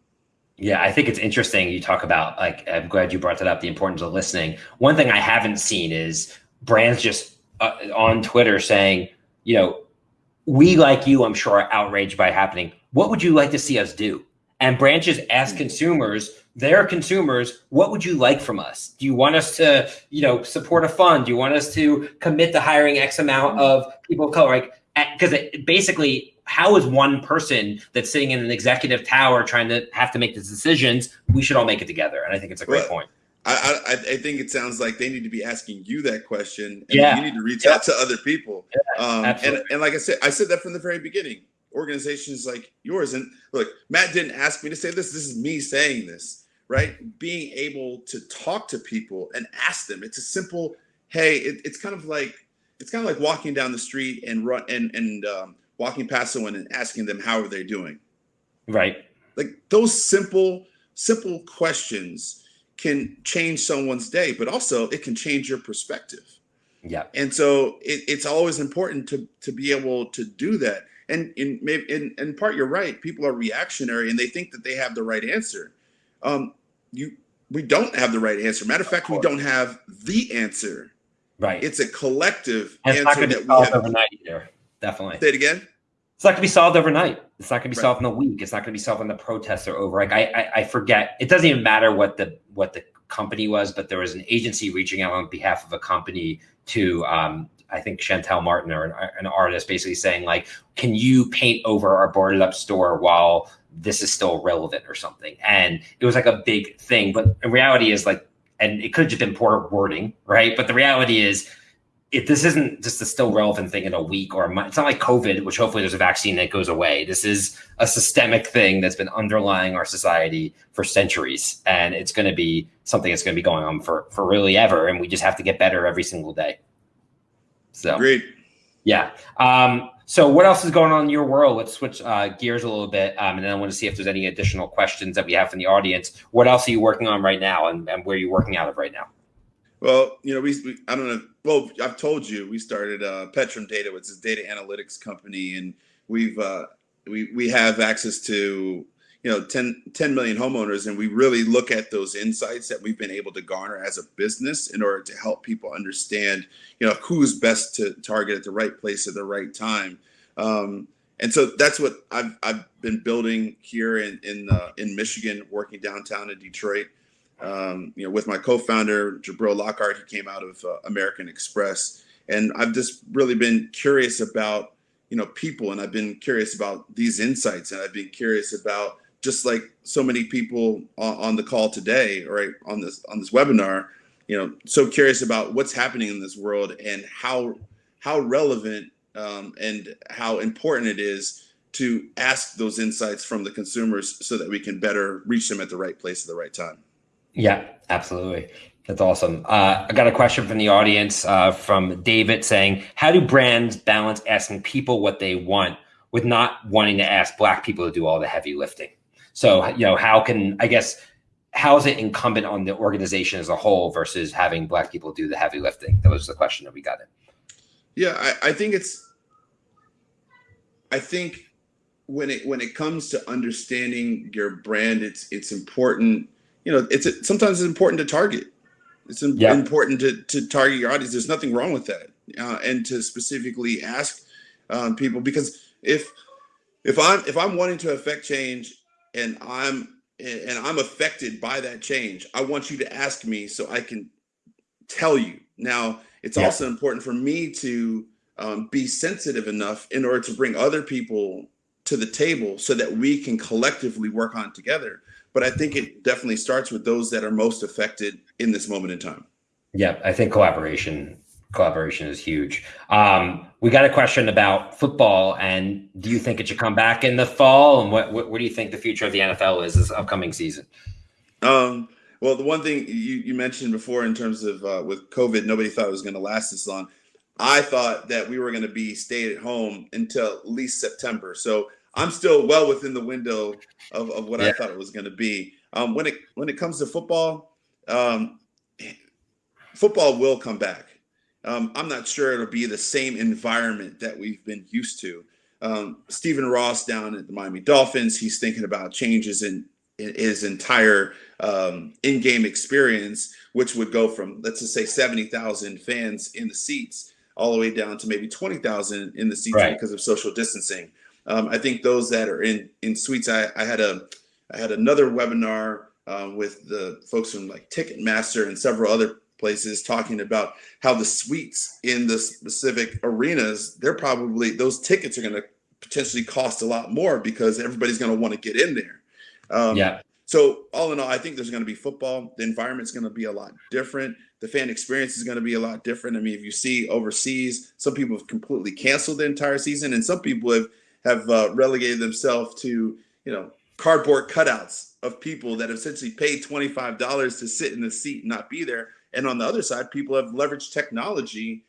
Yeah, I think it's interesting you talk about like I'm glad you brought that up the importance of listening. One thing I haven't seen is brands just uh, on Twitter saying, you know, we like you, I'm sure, are outraged by happening. What would you like to see us do? And branches ask hmm. consumers, their consumers, what would you like from us? Do you want us to, you know, support a fund? Do you want us to commit to hiring X amount hmm. of people of color? Like, because basically, how is one person that's sitting in an executive tower trying to have to make these decisions? We should all make it together, and I think it's a great point. I, I, I, think it sounds like they need to be asking you that question, and yeah. you need to reach out to other people. Yeah, um, and, and like I said, I said that from the very beginning. Organizations like yours, and look, Matt didn't ask me to say this. This is me saying this, right? Being able to talk to people and ask them. It's a simple, hey. It, it's kind of like it's kind of like walking down the street and run and and um, walking past someone and asking them how are they doing. Right. Like those simple simple questions can change someone's day, but also it can change your perspective. Yeah. And so it, it's always important to to be able to do that. And in maybe in, in part you're right. People are reactionary and they think that they have the right answer. Um, you we don't have the right answer. Matter of fact, we don't have the answer. Right. It's a collective and it's answer that we have overnight either. Definitely. Say it again. It's not going to be solved overnight. It's not going to be right. solved in a week. It's not going to be solved when the protests are over. Like I, I, I forget. It doesn't even matter what the what the company was, but there was an agency reaching out on behalf of a company to um, I think Shantell Martin or an, an, artist basically saying like, can you paint over our boarded up store while this is still relevant or something? And it was like a big thing, but in reality is like, and it could have just been poor wording, right? But the reality is, if this isn't just a still relevant thing in a week or a month, it's not like COVID, which hopefully there's a vaccine that goes away. This is a systemic thing that's been underlying our society for centuries, and it's going to be something that's going to be going on for for really ever. And we just have to get better every single day. So great. Yeah. Um, so what else is going on in your world? Let's switch uh, gears a little bit, um, and then I want to see if there's any additional questions that we have from the audience. What else are you working on right now, and, and where are you working out of right now? Well, you know, we, we, I don't know. Well, I've told you we started uh, Petrum Data, which is a data analytics company, and we've uh, we we have access to you know 10, 10 million homeowners and we really look at those insights that we've been able to garner as a business in order to help people understand you know who's best to target at the right place at the right time um, and so that's what I've, I've been building here in in, uh, in Michigan, working downtown in Detroit. Um, you know, with my co-founder Jabril Lockhart, he came out of uh, American Express, and I've just really been curious about you know people, and I've been curious about these insights, and I've been curious about just like so many people on, on the call today, right on this on this webinar, you know, so curious about what's happening in this world and how how relevant um, and how important it is to ask those insights from the consumers so that we can better reach them at the right place at the right time. Yeah, absolutely. That's awesome. Uh, I got a question from the audience uh, from David saying, How do brands balance asking people what they want with not wanting to ask Black people to do all the heavy lifting? So, you know, how can, I guess, how is it incumbent on the organization as a whole versus having Black people do the heavy lifting? That was the question that we got in. Yeah, I, I think it's, I think when it when it comes to understanding your brand, it's it's important. You know, it's sometimes it's important to target. It's yeah. important to to target your audience. There's nothing wrong with that, uh, and to specifically ask um, people because if if I'm if I'm wanting to affect change and I'm and I'm affected by that change, I want you to ask me so I can tell you. Now, it's yeah. also important for me to um, be sensitive enough in order to bring other people to the table so that we can collectively work on together. But I think it definitely starts with those that are most affected in this moment in time. Yeah, I think collaboration collaboration is huge. Um, we got a question about football, and do you think it should come back in the fall? And what what, what do you think the future of the NFL is this upcoming season? Um, well, the one thing you, you mentioned before in terms of uh, with COVID, nobody thought it was going to last this long. I thought that we were going to be stayed at home until at least September. So I'm still well within the window of, of what yeah. I thought it was going to be. Um, when it when it comes to football, um, football will come back. Um, I'm not sure it'll be the same environment that we've been used to. Um, Stephen Ross down at the Miami Dolphins, he's thinking about changes in, in his entire um, in-game experience, which would go from let's just say 70,000 fans in the seats all the way down to maybe 20,000 in the seats right. because of social distancing. Um, I think those that are in in suites, I, I had a I had another webinar um, with the folks from like Ticketmaster and several other places talking about how the suites in the specific arenas, they're probably those tickets are going to potentially cost a lot more because everybody's going to want to get in there. Um, yeah. So all in all, I think there's going to be football. The environment's going to be a lot different. The fan experience is going to be a lot different. I mean, if you see overseas, some people have completely canceled the entire season, and some people have have uh, relegated themselves to you know cardboard cutouts of people that have essentially paid twenty five dollars to sit in the seat and not be there. And on the other side, people have leveraged technology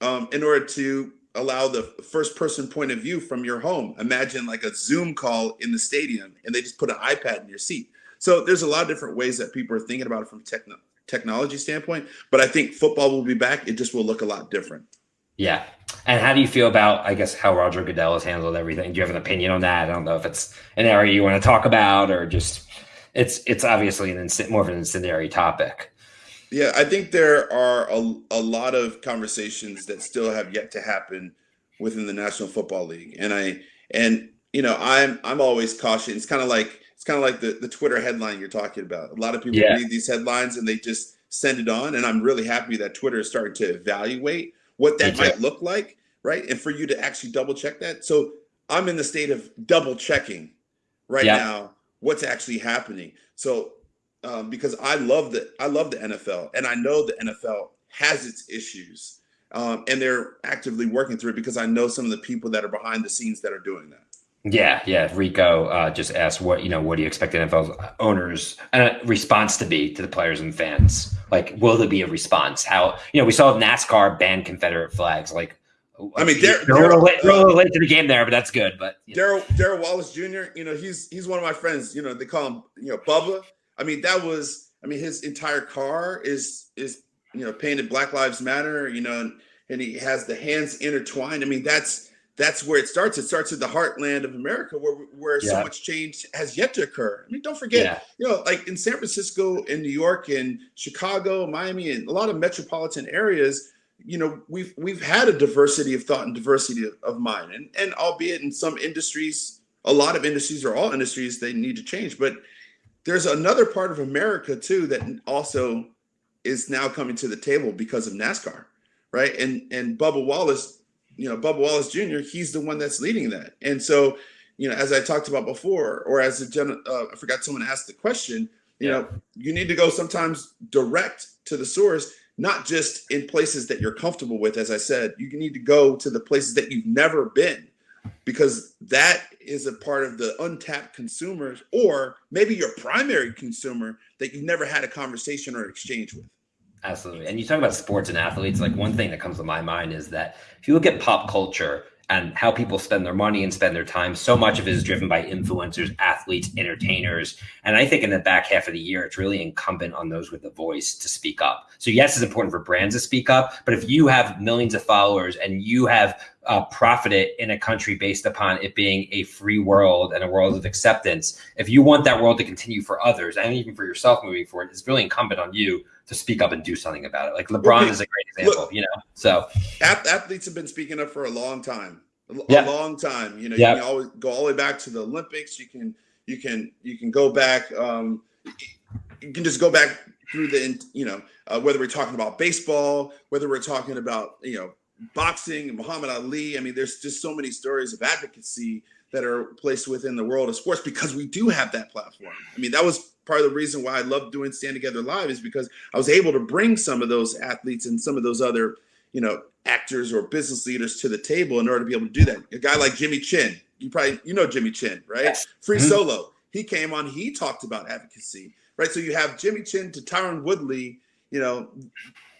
um, in order to allow the first person point of view from your home. Imagine like a Zoom call in the stadium and they just put an iPad in your seat. So there's a lot of different ways that people are thinking about it from techno- technology standpoint. But I think football will be back. It just will look a lot different. Yeah. And how do you feel about, I guess, how Roger Goodell has handled everything? Do you have an opinion on that? I don't know if it's an area you want to talk about or just it's it's obviously an more of an incendiary topic. Yeah, I think there are a, a lot of conversations that still have yet to happen within the National Football League, and I and you know I'm I'm always cautious. It's kind of like it's kind of like the the Twitter headline you're talking about. A lot of people yeah. read these headlines and they just send it on, and I'm really happy that Twitter is starting to evaluate what that might look like, right? And for you to actually double check that. So I'm in the state of double checking right yeah. now what's actually happening. So um, because I love the I love the NFL, and I know the NFL has its issues, um, and they're actively working through it because I know some of the people that are behind the scenes that are doing that. Yeah, yeah. Rico uh, just asked, "What you know? What do you expect NFL owners' uh, response to be to the players and fans? Like, will there be a response? How you know? We saw NASCAR ban Confederate flags. Like, I mean, Dar- they're, Darrell, late, uh, late to the game there, but that's good. But Darrell Darrell Wallace Jr. You know, he's he's one of my friends. You know, they call him you know Bubba. I mean, that was I mean, his entire car is is you know painted Black Lives Matter. You know, and, and he has the hands intertwined. I mean, that's that's where it starts. It starts in the heartland of America, where where yeah. so much change has yet to occur. I mean, don't forget, yeah. you know, like in San Francisco, in New York, in Chicago, Miami, and a lot of metropolitan areas you know we've we've had a diversity of thought and diversity of, of mind and and albeit in some industries a lot of industries or all industries they need to change but there's another part of america too that also is now coming to the table because of nascar right and and bubba wallace you know bubba wallace jr he's the one that's leading that and so you know as i talked about before or as a gen uh, i forgot someone asked the question you yeah. know you need to go sometimes direct to the source not just in places that you're comfortable with. As I said, you need to go to the places that you've never been because that is a part of the untapped consumers or maybe your primary consumer that you've never had a conversation or exchange with. Absolutely. And you talk about sports and athletes, like one thing that comes to my mind is that if you look at pop culture, and how people spend their money and spend their time. So much of it is driven by influencers, athletes, entertainers. And I think in the back half of the year, it's really incumbent on those with a voice to speak up. So, yes, it's important for brands to speak up, but if you have millions of followers and you have uh, it in a country based upon it being a free world and a world of acceptance, if you want that world to continue for others and even for yourself moving forward, it's really incumbent on you to speak up and do something about it. Like LeBron okay. is a great example, Look, you know. So athletes have been speaking up for a long time, a, yeah. long time. You know, yeah. you can always go all the way back to the Olympics. You can you can you can go back. Um, you can just go back through the you know uh, whether we're talking about baseball, whether we're talking about you know boxing, and Muhammad Ali. I mean, there's just so many stories of advocacy that are placed within the world of sports because we do have that platform. I mean, that was part of the reason why I love doing Stand Together Live is because I was able to bring some of those athletes and some of those other, you know, actors or business leaders to the table in order to be able to do that. A guy like Jimmy Chin, you probably you know Jimmy Chin, right? Yes. Free mm-hmm. Solo. He came on, he talked about advocacy, right? So you have Jimmy Chin to Tyron Woodley, you know,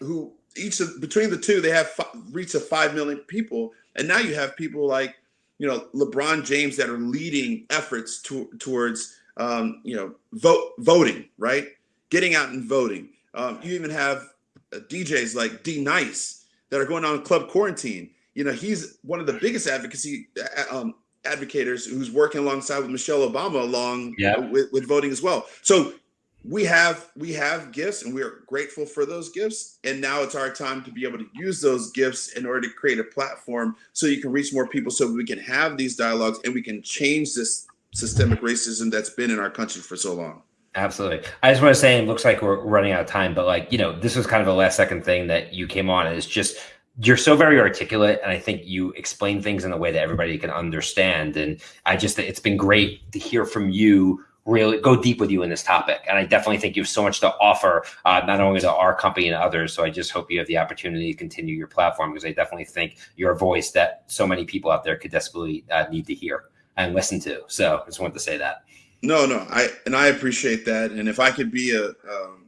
who each of between the two they have f- reached a five million people, and now you have people like you know LeBron James that are leading efforts to, towards um, you know, vote voting, right? Getting out and voting. Um, you even have uh, DJs like D Nice that are going on club quarantine. You know, he's one of the biggest advocacy um, advocators who's working alongside with Michelle Obama along yeah. with, with voting as well. So we have we have gifts and we are grateful for those gifts and now it's our time to be able to use those gifts in order to create a platform so you can reach more people so we can have these dialogues and we can change this systemic racism that's been in our country for so long. Absolutely. I just want to say, it looks like we're running out of time, but like, you know, this was kind of a last second thing that you came on is just, you're so very articulate. And I think you explain things in a way that everybody can understand. And I just, it's been great to hear from you really go deep with you in this topic. And I definitely think you have so much to offer, uh, not only to our company and others. So I just hope you have the opportunity to continue your platform because I definitely think you're a voice that so many people out there could desperately uh, need to hear and listen to. So I just wanted to say that. No, no, I and I appreciate that. And if I could be a um,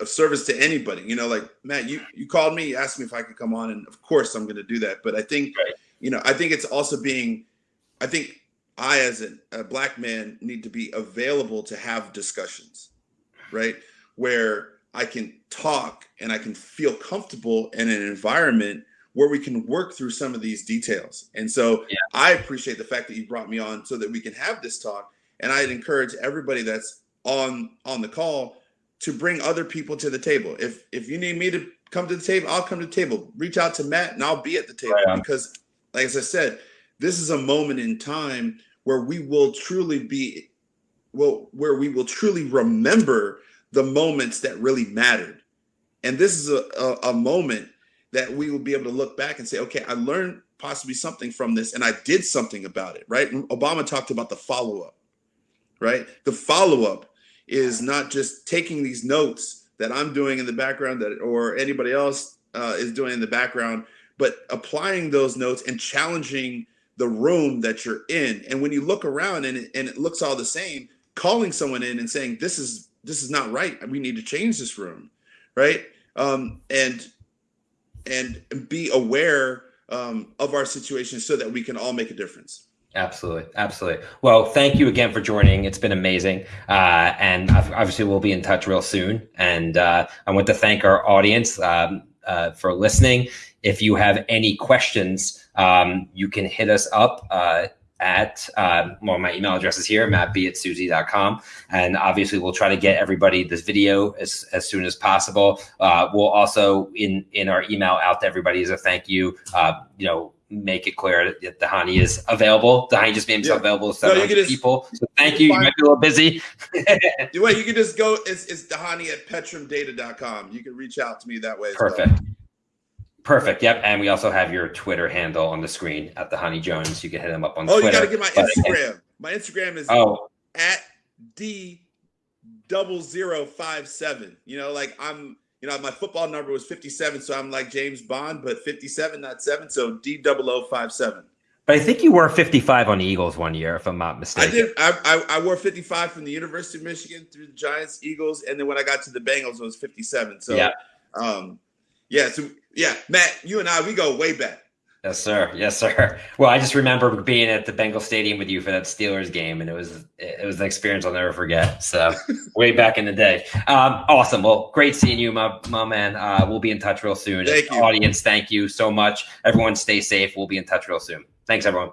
of service to anybody, you know, like Matt, you you called me, you asked me if I could come on, and of course I'm going to do that. But I think, right. you know, I think it's also being, I think I as a, a black man need to be available to have discussions, right, where I can talk and I can feel comfortable in an environment where we can work through some of these details. And so yeah. I appreciate the fact that you brought me on so that we can have this talk. And I'd encourage everybody that's on on the call, to bring other people to the table. If if you need me to come to the table, I'll come to the table. Reach out to Matt and I'll be at the table right because, like as I said, this is a moment in time where we will truly be, well, where we will truly remember the moments that really mattered. And this is a, a, a moment that we will be able to look back and say, okay, I learned possibly something from this and I did something about it, right? Obama talked about the follow up, right? The follow up is not just taking these notes that I'm doing in the background that or anybody else uh, is doing in the background, but applying those notes and challenging the room that you're in. And when you look around and it, and it looks all the same, calling someone in and saying this is this is not right. We need to change this room, right? Um, and and be aware um, of our situation so that we can all make a difference. Absolutely, absolutely. Well, thank you again for joining. It's been amazing, uh, and obviously we'll be in touch real soon. And uh, I want to thank our audience um, uh, for listening. If you have any questions, um, you can hit us up uh, at uh, well, my email address is here, mattb at suzy.com. And obviously we'll try to get everybody this video as, as soon as possible. Uh, we'll also in in our email out to everybody as a thank you, uh, you know, make it clear that the Dhani is available. The Dhani just made himself yeah. available to 700 no, just, people. So thank you. You might be a little busy. well, you can just go, it's, it's Dhani at petrumdata.com. You can reach out to me that way. Perfect. Well. Perfect. Yep. And we also have your Twitter handle on the screen at the Dhani Jones. You can hit him up on oh, Twitter. you got to get my Instagram. my Instagram is oh. at D double zero five seven. You know, like I'm you know, my football number was 57, so I'm like James Bond, but 57, not seven. So D double O five seven. But I think you wore 55 on the Eagles one year, if I'm not mistaken. I did. I, I, I, wore 55 from the University of Michigan through the Giants, Eagles, and then when I got to the Bengals, it was 57. So, yeah, um, yeah. So, yeah, Matt, you and I, we go way back. Yes, sir. Yes, sir. Well, I just remember being at the Bengal Stadium with you for that Steelers game, and it was it was an experience I'll never forget. So, way back in the day. Um, awesome. Well, great seeing you, my my man. Uh, we'll be in touch real soon. Thank you. Audience, thank you so much. Everyone, stay safe. We'll be in touch real soon. Thanks, everyone.